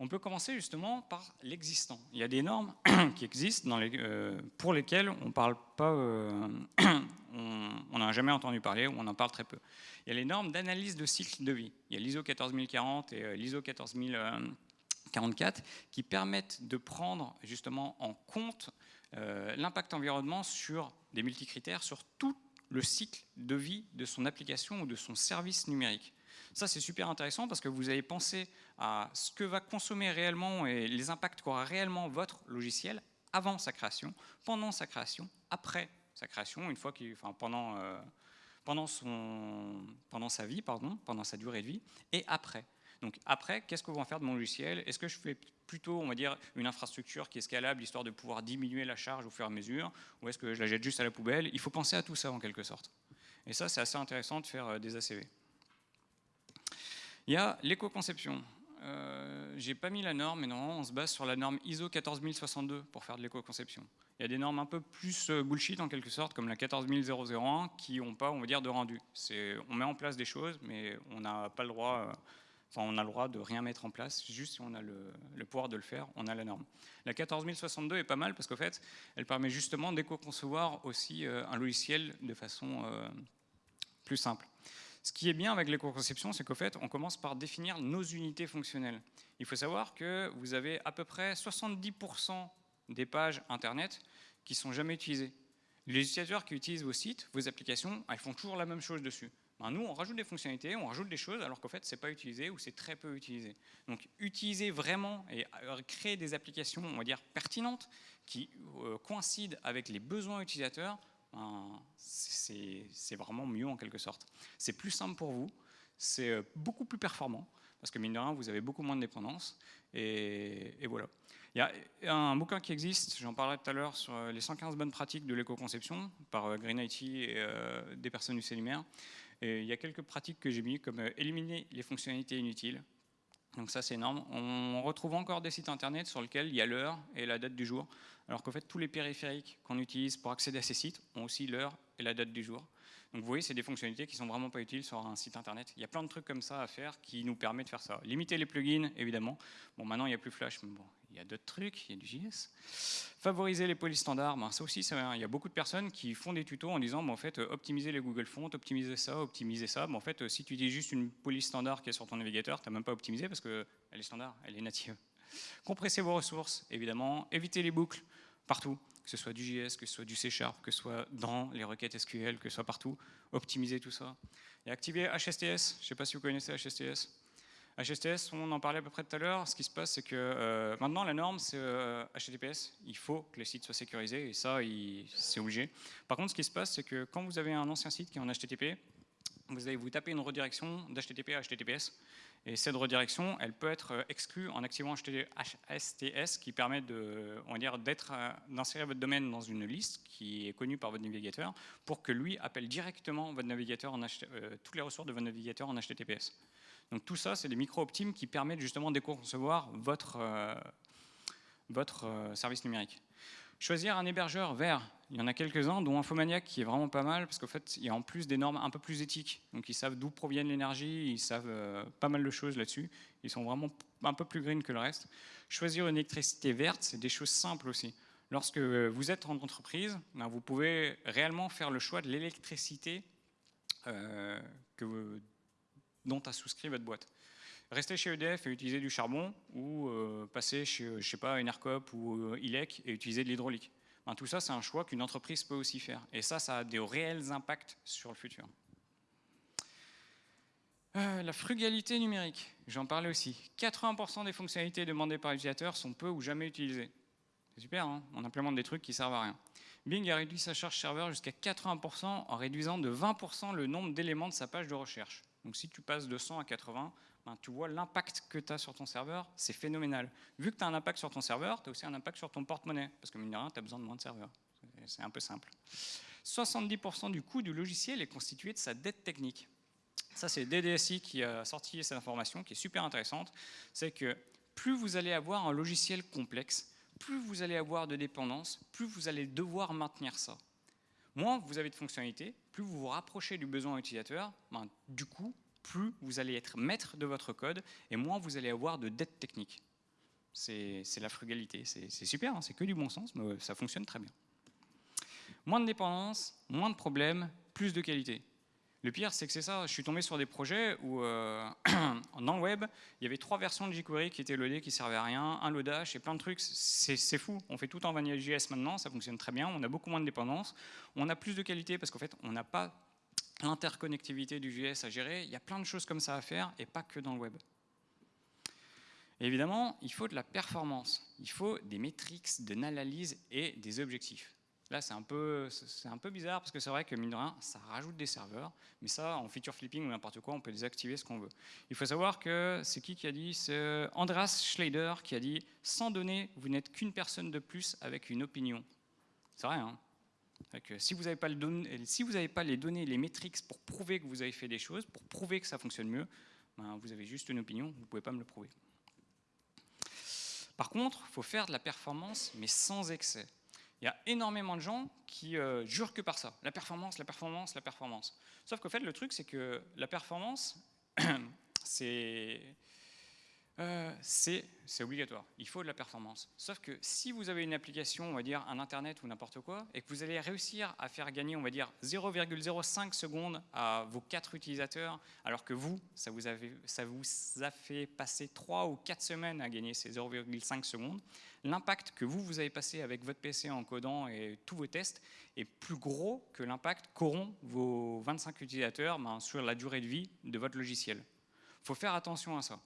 [SPEAKER 1] On peut commencer justement par l'existant. Il y a des normes qui existent euh, pour lesquelles on parle pas, euh, on n'a jamais entendu parler ou on en parle très peu. Il y a les normes d'analyse de cycle de vie. Il y a l'ISO 14040 et euh, l'ISO 14044 qui permettent de prendre justement en compte euh, l'impact environnement sur des multicritères, sur tout le cycle de vie de son application ou de son service numérique. Ça, c'est super intéressant parce que vous avez pensé à ce que va consommer réellement et les impacts qu'aura réellement votre logiciel avant sa création, pendant sa création, après sa création, une fois enfin, pendant, euh, pendant, son, pendant sa vie, pardon, pendant sa durée de vie, et après. Donc après, qu'est-ce que en faire de mon logiciel? Est-ce que je fais plutôt, on va dire, une infrastructure qui est scalable, histoire de pouvoir diminuer la charge au fur et à mesure, ou est-ce que je la jette juste à la poubelle? Il faut penser à tout ça en quelque sorte. Et ça, c'est assez intéressant de faire euh, des ACV. Il y a l'éco-conception. Euh, J'ai pas mis la norme, mais non, on se base sur la norme ISO 14062 pour faire de l'éco-conception. Il y a des normes un peu plus euh, bullshit en quelque sorte, comme la 14001, qui n'ont pas, on va dire, de rendu. On met en place des choses, mais on n'a pas le droit... On a le droit de rien mettre en place, juste si on a le, pouvoir de le faire, on a la norme. La 14062 est pas mal parce qu'en fait, elle permet justement d'éco-concevoir aussi euh, un logiciel de façon euh, plus simple. Ce qui est bien avec l'éco-conception, c'est qu'au fait, on commence par définir nos unités fonctionnelles. Il faut savoir que vous avez à peu près 70% des pages Internet qui sont jamais utilisées. Les utilisateurs qui utilisent vos sites, vos applications, elles font toujours la même chose dessus. Ben, nous, on rajoute des fonctionnalités, on rajoute des choses, alors qu'en fait, c'est pas utilisé ou c'est très peu utilisé. Donc, utiliser vraiment et euh, créer des applications, on va dire, pertinentes, qui euh, coïncident avec les besoins utilisateurs, ben, c'est vraiment mieux en quelque sorte. C'est plus simple pour vous, c'est euh, beaucoup plus performant, parce que mine de rien, vous avez beaucoup moins de dépendance, et, voilà. Il y a un bouquin qui existe, j'en parlerai tout à l'heure, sur les 115 bonnes pratiques de l'éco-conception, par Green IT et des personnes du CELIMER il y a quelques pratiques que j'ai mis, comme euh, éliminer les fonctionnalités inutiles. Donc ça, c'est énorme. On retrouve encore des sites internet sur lesquels il y a l'heure et la date du jour, alors qu'en fait, tous les périphériques qu'on utilise pour accéder à ces sites ont aussi l'heure et la date du jour. Donc vous voyez, c'est des fonctionnalités qui sont vraiment pas utiles sur un site internet. Il y a plein de trucs comme ça à faire qui nous permettent de faire ça. Limiter les plugins, évidemment. Bon, maintenant, il n'y a plus Flash, mais bon, il y a d'autres trucs, il y a du JS. Favoriser les polices standards, ben, ça aussi, il y a beaucoup de personnes qui font des tutos en disant, ben, en fait, euh, optimiser les Google Fonts, optimiser ça, optimiser ça. Ben, en fait, euh, si tu dis juste une police standard qui est sur ton navigateur, tu n'as même pas optimisé parce qu'elle est standard, elle est native. Compresser vos ressources, évidemment. Éviter les boucles partout que ce soit du JS, que ce soit du C Sharp, que ce soit dans les requêtes SQL, que ce soit partout, optimiser tout ça. Et activer HSTS, je ne sais pas si vous connaissez HSTS. HSTS, on en parlait à peu près tout à l'heure, ce qui se passe c'est que euh, maintenant la norme c'est HTTPS, euh, il faut que les sites soient sécurisés et ça c'est obligé. Par contre ce qui se passe c'est que quand vous avez un ancien site qui est en HTTP, vous allez vous taper une redirection d'HTTP à HTTPS et cette redirection, elle peut être euh, exclue en activant HSTS qui permet euh, d'insérer votre domaine dans une liste qui est connue par votre navigateur pour que lui appelle directement votre navigateur en toutes les ressources de votre navigateur en HTTPS. Donc tout ça, c'est des micro-optimes qui permettent justement de concevoir votre, votre service numérique. Choisir un hébergeur vert, il y en a quelques-uns, dont Infomaniac qui est vraiment pas mal, parce qu'en fait, il y a en plus des normes un peu plus éthiques. Donc ils savent d'où proviennent l'énergie, ils savent euh, pas mal de choses là-dessus. Ils sont vraiment un peu plus green que le reste. Choisir une électricité verte, c'est des choses simples aussi. Lorsque vous êtes en entreprise, ben, vous pouvez réellement faire le choix de l'électricité euh, dont a souscrit votre boîte rester chez EDF et utiliser du charbon ou euh, passer chez, je sais pas, une ERCOP ou euh, ILEC et utiliser de l'hydraulique. Ben, tout ça, c'est un choix qu'une entreprise peut aussi faire. Et ça, ça a des réels impacts sur le futur. Euh, la frugalité numérique, j'en parlais aussi. 80% des fonctionnalités demandées par l'utilisateur sont peu ou jamais utilisées. C'est super, hein on implémente des trucs qui servent à rien. Bing a réduit sa charge serveur jusqu'à 80% en réduisant de 20% le nombre d'éléments de sa page de recherche. Donc si tu passes de 100 à 80, tu vois l'impact que tu as sur ton serveur, c'est phénoménal. Vu que tu as un impact sur ton serveur, tu as aussi un impact sur ton porte-monnaie, parce que mine de rien, tu as besoin de moins de serveurs. C'est un peu simple. 70% du coût du logiciel est constitué de sa dette technique. Ça, c'est DDSI qui a sorti cette information, qui est super intéressante. C'est que plus vous allez avoir un logiciel complexe, plus vous allez avoir de dépendance, plus vous allez devoir maintenir ça. Moins vous avez de fonctionnalités, plus vous vous rapprochez du besoin utilisateur, ben, du coup, plus vous allez être maître de votre code et moins vous allez avoir de dettes techniques. C'est la frugalité, c'est super, hein, c'est que du bon sens, mais ça fonctionne très bien. Moins de dépendance, moins de problèmes, plus de qualité. Le pire, c'est que c'est ça, je suis tombé sur des projets où, euh, dans le web, il y avait trois versions de jQuery qui étaient loadées, qui servaient à rien, un loadage et plein de trucs, c'est fou. On fait tout en Vanilla.js maintenant, ça fonctionne très bien, on a beaucoup moins de dépendance, on a plus de qualité parce qu'en fait, on n'a pas l'interconnectivité du JS à gérer, il y a plein de choses comme ça à faire et pas que dans le web. évidemment, il faut de la performance, il faut des métriques, de l'analyse et des objectifs. Là, c'est un, peu, bizarre parce que c'est vrai que, mine de rien, ça rajoute des serveurs. Mais ça, en feature flipping ou n'importe quoi, on peut désactiver ce qu'on veut. Il faut savoir que c'est qui qui a dit C'est Andreas Schleider qui a dit « Sans données, vous n'êtes qu'une personne de plus avec une opinion ». C'est vrai, hein si vous n'avez pas, les données, les métriques pour prouver que vous avez fait des choses, pour prouver que ça fonctionne mieux, ben, vous avez juste une opinion, vous ne pouvez pas me le prouver. Par contre, il faut faire de la performance, mais sans excès. Il y a énormément de gens qui euh, jurent que par ça. La performance, la performance, la performance. Sauf qu'en fait, le truc, c'est que la performance, c'est... euh, c'est obligatoire. Il faut de la performance. Sauf que si vous avez une application, on va dire un Internet ou n'importe quoi, et que vous allez réussir à faire gagner, on va dire 0,05 secondes à vos quatre utilisateurs, alors que vous, ça vous, ça vous a fait passer 3 ou 4 semaines à gagner ces 0,5 secondes, l'impact que vous, vous avez passé avec votre PC en codant et tous vos tests est plus gros que l'impact qu'auront vos 25 utilisateurs ben, sur la durée de vie de votre logiciel. Il faut faire attention à ça.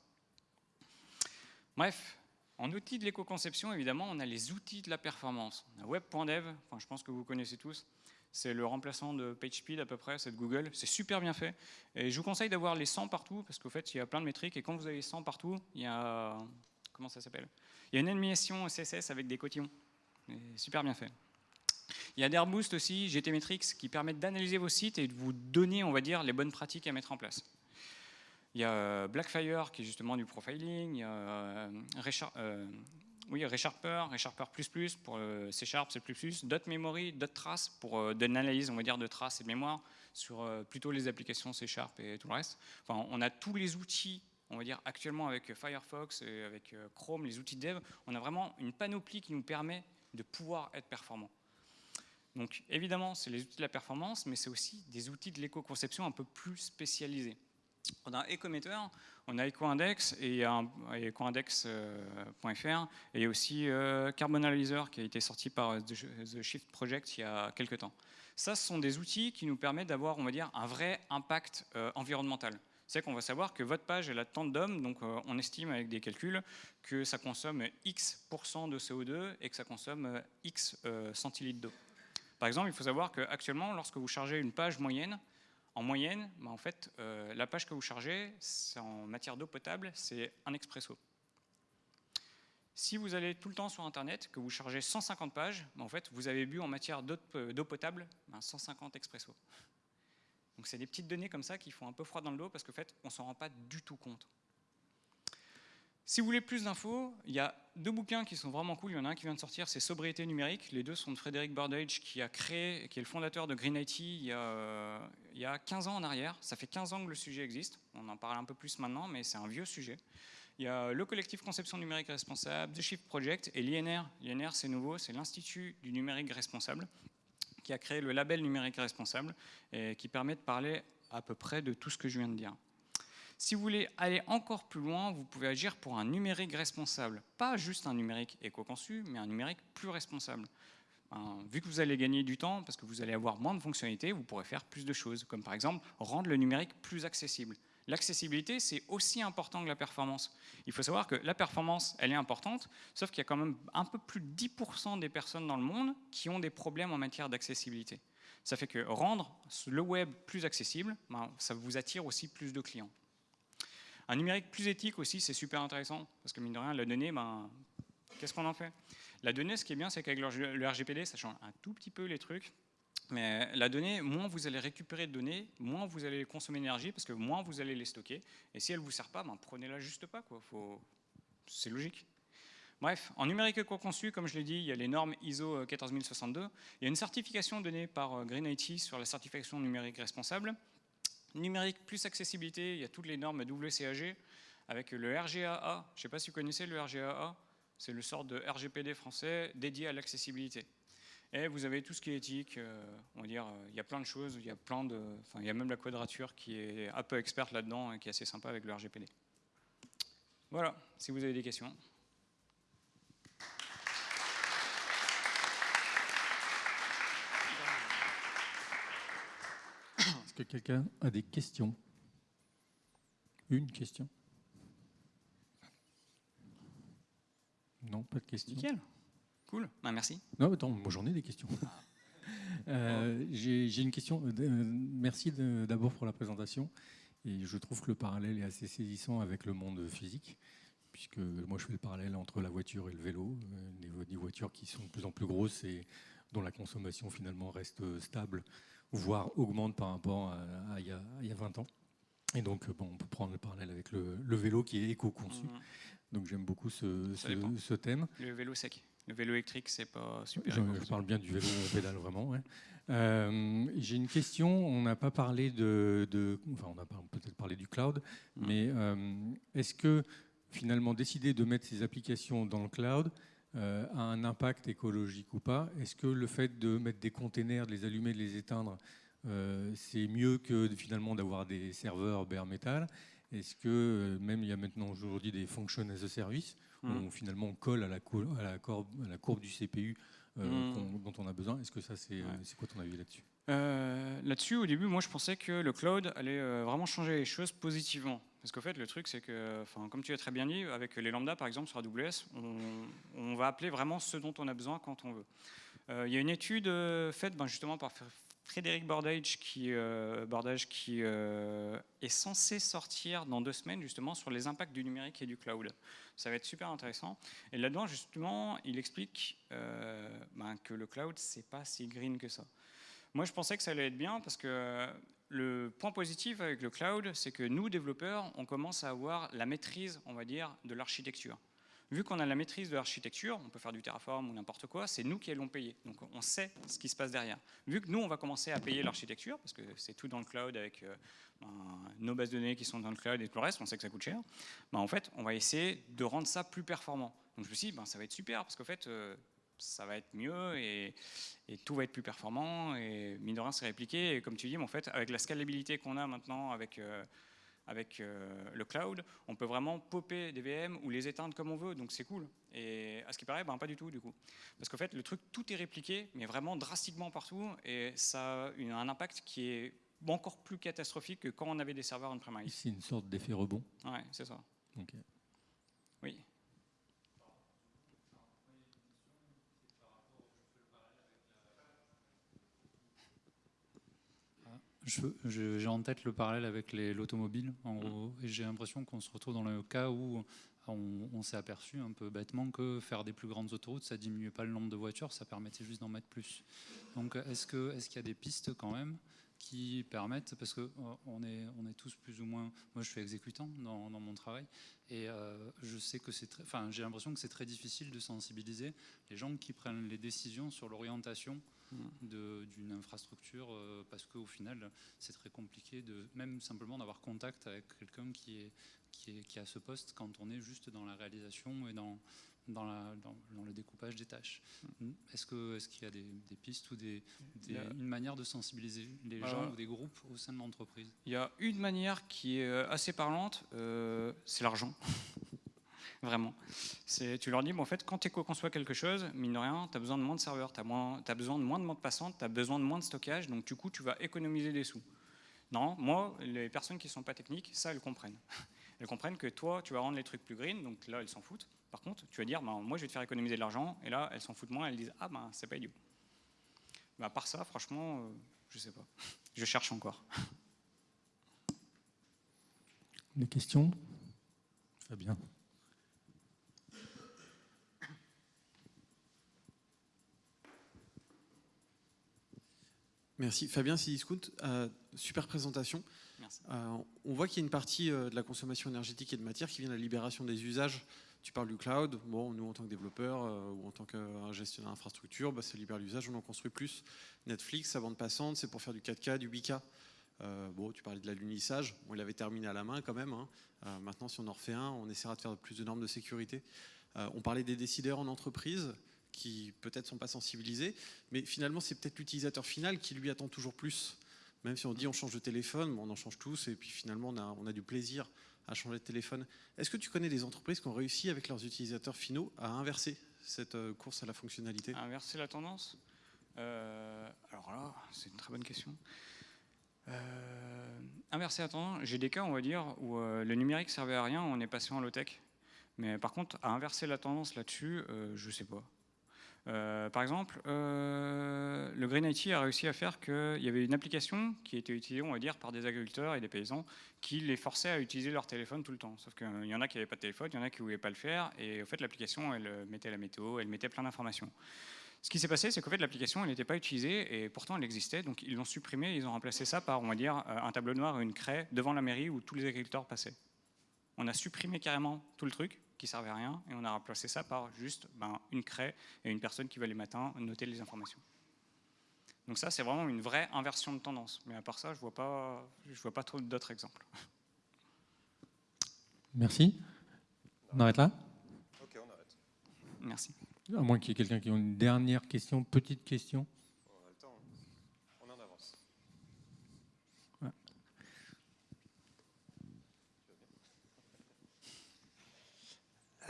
[SPEAKER 1] Bref, en outil de l'éco-conception, évidemment, on a les outils de la performance. Web.dev, enfin, je pense que vous connaissez tous. C'est le remplaçant de PageSpeed à peu près, c'est de Google. C'est super bien fait. Et je vous conseille d'avoir les 100 partout, parce qu'au fait, il y a plein de métriques. Et quand vous avez 100 partout, il y a... Comment ça s'appelle? Il y a une animation CSS avec des cotillons. super bien fait. Il y a d'Airboost aussi, GTmetrix, qui permettent d'analyser vos sites et de vous donner, on va dire, les bonnes pratiques à mettre en place. Il y a euh, Blackfire qui est justement du profiling, il y a euh, euh, oui, ReSharper, ReSharper++ pour C Sharp, C++, .memory, .trace pour de l'analyse, on va dire, de traces et de mémoire sur plutôt les applications C Sharp et tout le reste. Enfin, on a tous les outils, on va dire, actuellement avec Firefox et avec Chrome, les outils de dev, on a vraiment une panoplie qui nous permet de pouvoir être performant. Donc évidemment, c'est les outils de la performance, mais c'est aussi des outils de l'éco-conception un peu plus spécialisés. On a Ecometer, on a EcoIndex et il y a ecoindex.fr et aussi euh, Carbon Analyzer qui a été sorti par euh, The Shift Project il y a quelques temps. Ça, ce sont des outils qui nous permettent d'avoir, on va dire, un vrai impact euh, environnemental. C'est qu'on va savoir que votre page, elle a tant d'hommes, donc on estime avec des calculs que ça consomme X% de CO2 et que ça consomme X centilitres d'eau. Par exemple, il faut savoir qu'actuellement, lorsque vous chargez une page moyenne, en moyenne, bah, en fait, euh, la page que vous chargez, en matière d'eau potable, c'est un expresso. Si vous allez tout le temps sur Internet, que vous chargez 150 pages, bah, en fait, vous avez bu en matière d'eau potable 150 expresso. Donc c'est des petites données comme ça qui font un peu froid dans le dos parce qu'en fait, on ne s'en rend pas du tout compte. Si vous voulez plus d'infos, il y a deux bouquins qui sont vraiment cool. Il y en a un qui vient de sortir, c'est Sobriété numérique. Les deux sont de Frédéric Bardage, qui a créé, qui est le fondateur de Green IT il y, a, il y a 15 ans en arrière. Ça fait 15 ans que le sujet existe. On en parle un peu plus maintenant, mais c'est un vieux sujet. Il y a le collectif Conception numérique responsable, The Shift Project et l'INR. L'INR, c'est nouveau, c'est l'Institut du numérique responsable, qui a créé le label numérique responsable et qui permet de parler à peu près de tout ce que je viens de dire. Si vous voulez aller encore plus loin, vous pouvez agir pour un numérique responsable. Pas juste un numérique éco-conçu, mais un numérique plus responsable. Vu que vous allez gagner du temps, parce que vous allez avoir moins de fonctionnalités, vous pourrez faire plus de choses, comme par exemple rendre le numérique plus accessible. L'accessibilité, c'est aussi important que la performance. Il faut savoir que la performance, elle est importante, sauf qu'il y a quand même un peu plus de 10% des personnes dans le monde qui ont des problèmes en matière d'accessibilité. Ça fait que rendre le web plus accessible, ben, ça vous attire aussi plus de clients. Un numérique plus éthique aussi, c'est super intéressant, parce que mine de rien, la donnée, ben, qu'est-ce qu'on en fait? La donnée, ce qui est bien, c'est qu'avec le RGPD, ça change un tout petit peu les trucs, mais la donnée, moins vous allez récupérer de données, moins vous allez consommer d'énergie, parce que moins vous allez les stocker, et si elle ne vous sert pas, ben, prenez-la juste pas, c'est logique. Bref, en numérique éco-conçu, comme je l'ai dit, il y a les normes ISO 14062. Il y a une certification donnée par euh, Green IT sur la certification numérique responsable. Numérique plus accessibilité, il y a toutes les normes WCAG avec le RGAA. Je ne sais pas si vous connaissez le RGAA, c'est le sort de RGPD français dédié à l'accessibilité. Et vous avez tout ce qui est éthique, euh, on va dire, euh, il y a plein de choses, il y a plein de, enfin, il y a même la quadrature qui est un peu experte là-dedans et qui est assez sympa avec le RGPD. Voilà, si vous avez des questions.
[SPEAKER 2] Est-ce que quelqu'un a des questions? Une question Non, pas de questions.
[SPEAKER 1] Nickel. Cool. Bah, merci.
[SPEAKER 2] Non, attends, moi j'en ai des questions. Euh, j'ai une question. Euh, euh, merci d'abord pour la présentation. Et je trouve que le parallèle est assez saisissant avec le monde physique, puisque moi je fais le parallèle entre la voiture et le vélo. Des voitures qui sont de plus en plus grosses et dont la consommation finalement reste stable voire augmente par rapport à, il, y a, 20 ans. Et donc, bon, on peut prendre le parallèle avec le, vélo qui est éco-conçu. Mhm. Donc j'aime beaucoup ce, ce, thème.
[SPEAKER 1] Le vélo sec. Le vélo électrique, c'est pas super.
[SPEAKER 2] Je, parle bien du vélo pédale vraiment. Euh, j'ai une question. On n'a pas parlé de, enfin, on a peut-être parlé du cloud, mhm. mais euh, est-ce que finalement décider de mettre ces applications dans le cloud a un impact écologique ou pas? Est-ce que le fait de mettre des containers, de les allumer, de les éteindre, c'est mieux que finalement d'avoir des serveurs bare metal Est-ce que même il y a maintenant aujourd'hui des functions as a service où on, finalement on colle à la, à la, courbe, à la courbe du CPU hmm. dont on a besoin Est-ce que ça c'est quoi ton avis là-dessus?
[SPEAKER 1] Euh, là-dessus, au début, moi, je pensais que le cloud allait euh, vraiment changer les choses positivement. Parce qu'en fait, le truc, c'est que, comme tu as très bien dit, avec les lambda, par exemple, sur AWS, on, va appeler vraiment ce dont on a besoin quand on veut. Euh, il y a une étude faite ben, justement par Frédéric Bordage qui, Bordage, qui est censé sortir dans deux semaines, justement, sur les impacts du numérique et du cloud. Ça va être super intéressant. Et là-dedans, justement, il explique ben, que le cloud, c'est pas si green que ça. Moi, je pensais que ça allait être bien parce que le point positif avec le cloud, c'est que nous, développeurs, on commence à avoir la maîtrise, on va dire, de l'architecture. Vu qu'on a la maîtrise de l'architecture, on peut faire du Terraform ou n'importe quoi, c'est nous qui allons payer. Donc on sait ce qui se passe derrière. Vu que nous, on va commencer à payer l'architecture, parce que c'est tout dans le cloud avec euh, ben, nos bases de données qui sont dans le cloud et tout le reste, on sait que ça coûte cher, ben, en fait, on va essayer de rendre ça plus performant. Donc je me suis dit, ben, ça va être super, parce qu'en fait, euh, ça va être mieux et, tout va être plus performant et mine de rien c'est répliqué et comme tu dis en fait avec la scalabilité qu'on a maintenant avec euh, avec euh, le cloud, on peut vraiment popper des VM ou les éteindre comme on veut, donc c'est cool. Et à ce qui paraît, ben, pas du tout du coup. Parce qu'en fait, le truc, tout est répliqué, mais vraiment drastiquement partout, et ça a un impact qui est encore plus catastrophique que quand on avait des serveurs on-premise.
[SPEAKER 2] C'est une sorte d'effet rebond.
[SPEAKER 1] Ouais, c'est ça. Oui.
[SPEAKER 3] J'ai en tête le parallèle avec l'automobile, en gros, et j'ai l'impression qu'on se retrouve dans le cas où on, s'est aperçu un peu bêtement que faire des plus grandes autoroutes, ça diminuait pas le nombre de voitures, ça permettait juste d'en mettre plus. Donc est-ce qu'il est qu'il y a des pistes quand même qui permettent, parce qu'on euh, est, on est tous plus ou moins, moi je suis exécutant dans, mon travail, et euh, je sais que c'est très, enfin j'ai l'impression que c'est très difficile de sensibiliser les gens qui prennent les décisions sur l'orientation d'une infrastructure euh, parce qu'au final, c'est très compliqué de même simplement d'avoir contact avec quelqu'un qui est, qui est qui a ce poste quand on est juste dans la réalisation et dans dans, la, dans, le découpage des tâches. Est-ce qu'il est qu'il y a des, pistes ou des, une manière de sensibiliser les gens ou des groupes au sein de l'entreprise?
[SPEAKER 1] Il y a une manière qui est euh, assez parlante, euh, c'est l'argent. Vraiment. Tu leur dis, bon, en fait, quand tu co-conçois quelque chose, mine de rien, tu as besoin de moins de serveurs, tu as, as, besoin de moins de bandes passantes, tu as besoin de moins de stockage, donc du coup, tu vas économiser des sous. Non, moi, les personnes qui ne sont pas techniques, ça, elles comprennent. Elles comprennent que toi, tu vas rendre les trucs plus green, donc là, elles s'en foutent. Par contre, tu vas dire, ben, moi, je vais te faire économiser de l'argent, et là, elles s'en foutent moins, elles disent, ah ben, c'est pas idiot. Ben, à part ça, franchement, euh, je sais pas. Je cherche encore.
[SPEAKER 2] Des questions? Fabien
[SPEAKER 4] Merci. Fabien Sidiscout, euh, super présentation. Euh, on voit qu'il y a une partie euh, de la consommation énergétique et de matière qui vient de la libération des usages. Tu parles du cloud. Bon, nous, en tant que développeurs ou en tant que gestionnaire d'infrastructure, bah, ça libère l'usage, on en construit plus. Netflix, sa bande passante, c'est pour faire du 4K, du 8K. bon, tu parlais de l'alunissage. Bon, il avait terminé à la main quand même. Hein. maintenant, si on en refait un, on essaiera de faire plus de normes de sécurité. on parlait des décideurs en entreprise qui peut-être sont pas sensibilisés, mais finalement c'est peut-être l'utilisateur final qui lui attend toujours plus. Même si on dit on change de téléphone, on en change tous, et puis finalement on a, du plaisir à changer de téléphone. Est-ce que tu connais des entreprises qui ont réussi avec leurs utilisateurs finaux à inverser cette euh, course à la fonctionnalité?
[SPEAKER 1] Inverser la tendance? Euh, Alors là, c'est une très bonne question. Euh, inverser la tendance, j'ai des cas, on va dire, où le numérique servait à rien, on est passé en low-tech. Mais par contre, à inverser la tendance là-dessus, je sais pas. Euh, par exemple, euh, le Green IT a réussi à faire qu'il y avait une application qui était utilisée, on va dire, par des agriculteurs et des paysans qui les forçaient à utiliser leur téléphone tout le temps. Sauf qu'il y en a qui n'avaient pas de téléphone, il y en a qui ne voulaient pas le faire, et fait, l'application, elle mettait la météo, elle mettait plein d'informations. Ce qui s'est passé, c'est qu'en fait, l'application, elle n'était pas utilisée, et pourtant, elle existait, donc ils l'ont supprimée, ils ont remplacé ça par, on va dire, euh, un tableau noir et une craie devant la mairie où tous les agriculteurs passaient. On a supprimé carrément tout le truc, qui servait à rien, et on a remplacé ça par juste ben, une craie et une personne qui va les matins noter les informations. Donc ça, c'est vraiment une vraie inversion de tendance. Mais à part ça, je ne vois pas, je vois pas trop d'autres exemples.
[SPEAKER 2] Merci. On arrête là?
[SPEAKER 5] Ok, on arrête.
[SPEAKER 1] Merci.
[SPEAKER 2] À moins qu'il y ait quelqu'un qui ait une dernière question, petite question.
[SPEAKER 5] On a le temps. On en avance.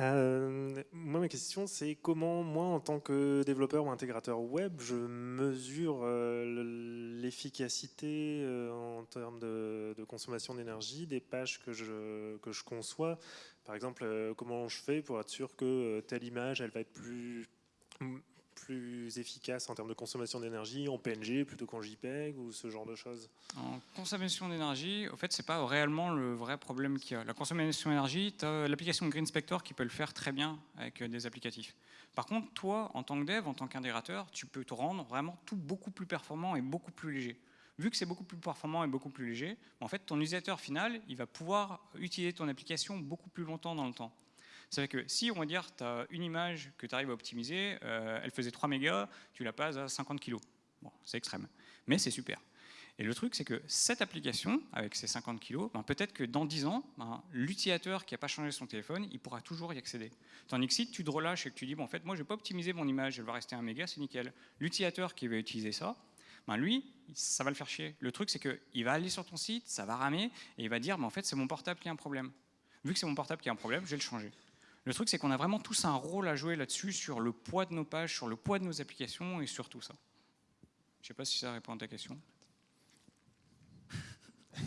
[SPEAKER 6] Euh, moi, ma question, c'est comment, moi, en tant que développeur ou intégrateur web, je mesure euh, l'efficacité euh, en termes de, de consommation d'énergie des pages que je, que je conçois. Par exemple, comment je fais pour être sûr que telle image, elle va être plus, plus efficace en termes de consommation d'énergie en PNG plutôt qu'en JPEG ou ce genre de choses
[SPEAKER 1] En consommation d'énergie, au fait, c'est pas réellement le vrai problème qu'il y a. La consommation d'énergie, tu as l'application Green Spector qui peut le faire très bien avec euh, des applicatifs. Par contre, toi, en tant que dev, en tant qu'intégrateur, tu peux te rendre vraiment tout beaucoup plus performant et beaucoup plus léger. Vu que c'est beaucoup plus performant et beaucoup plus léger, en fait, ton utilisateur final, il va pouvoir utiliser ton application beaucoup plus longtemps dans le temps. C'est vrai que si, on va dire, tu as une image que tu arrives à optimiser, euh, elle faisait 3 mégas, tu la passes à 50 kg. Bon, c'est extrême, mais c'est super. Et le truc, c'est que cette application, avec ses 50 kg, ben, peut-être que dans 10 ans, ben, l'utilisateur qui n'a pas changé son téléphone, il pourra toujours y accéder. Tandis que si tu te relâches et que tu dis, bon, en fait, moi, je n'ai pas optimisé mon image, elle va rester 1 méga, c'est nickel. L'utilisateur qui va utiliser ça, ben, lui, ça va le faire chier. Le truc, c'est qu'il va aller sur ton site, ça va ramer, et il va dire, ben, en fait, c'est mon portable qui a un problème. Vu que c'est mon portable qui a un problème, je vais le changer. Le truc, c'est qu'on a vraiment tous un rôle à jouer là-dessus, sur le poids de nos pages, sur le poids de nos applications et sur tout ça. Je ne sais pas si ça répond à ta question.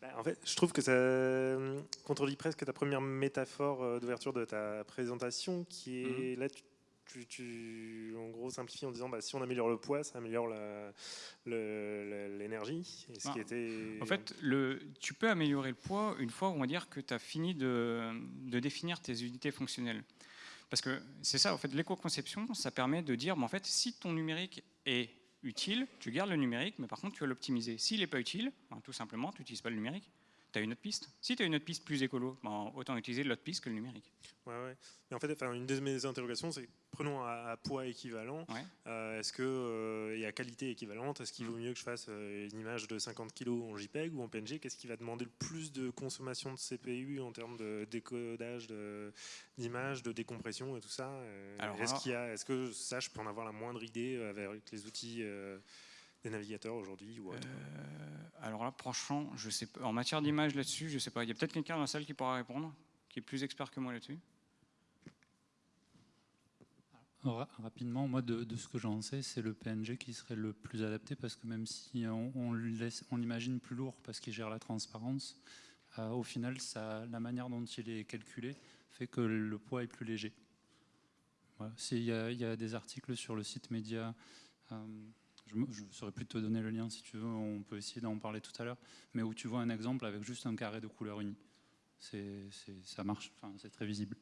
[SPEAKER 6] Bah, En fait, je trouve que ça euh, contredit presque ta première métaphore euh, d'ouverture de ta présentation, qui est là, tu, tu- tu, en gros, simplifies en disant bah, si on améliore le poids, ça améliore l'énergie. Et ce
[SPEAKER 1] Ah.
[SPEAKER 6] qui était.
[SPEAKER 1] En fait, le, tu peux améliorer le poids une fois, on va dire, que tu as fini de, de définir tes unités fonctionnelles. Parce que c'est ça, en fait, l'éco-conception, ça permet de dire, mais en fait, si ton numérique est utile, tu gardes le numérique, mais par contre, tu vas l'optimiser. S'il n'est pas utile, ben, tout simplement, tu n'utilises pas le numérique. Tu as une autre piste? Si tu as une autre piste plus écolo, ben, autant utiliser l'autre piste que le numérique.
[SPEAKER 6] Ouais, ouais. Mais en fait, enfin, une de mes interrogations, c'est prenons à, à poids équivalent.
[SPEAKER 1] Ouais.
[SPEAKER 6] euh, est-ce que euh, et à qualité équivalente, est-ce qu'il
[SPEAKER 1] Mm.
[SPEAKER 6] vaut mieux que je fasse euh, une image de 50 kg en JPEG ou en PNG Qu'est-ce qui va demander le plus de consommation de CPU en termes de décodage d'images, de, décompression et tout ça? Est-ce
[SPEAKER 1] alors-
[SPEAKER 6] a, est-ce que ça, je peux en avoir la moindre idée avec les outils des navigateurs aujourd'hui ou autre
[SPEAKER 1] Euh, alors là, franchement, je sais pas. En matière d'image là-dessus, je sais pas. Il y a peut-être quelqu'un dans la salle qui pourra répondre, qui est plus expert que moi là-dessus.
[SPEAKER 3] Ra- Rapidement, moi, de, de ce que j'en sais, c'est le PNG qui serait le plus adapté parce que même si on, on l'imagine plus lourd parce qu'il gère la transparence, euh, au final, ça, la manière dont il est calculé fait que le poids est plus léger. Voilà. C'est- Il y, a- il y a des articles sur le site média. euh, je ne saurais plus te donner le lien si tu veux, on peut essayer d'en parler tout à l'heure, mais où tu vois un exemple avec juste un carré de couleur unie. Ça marche, c'est très visible.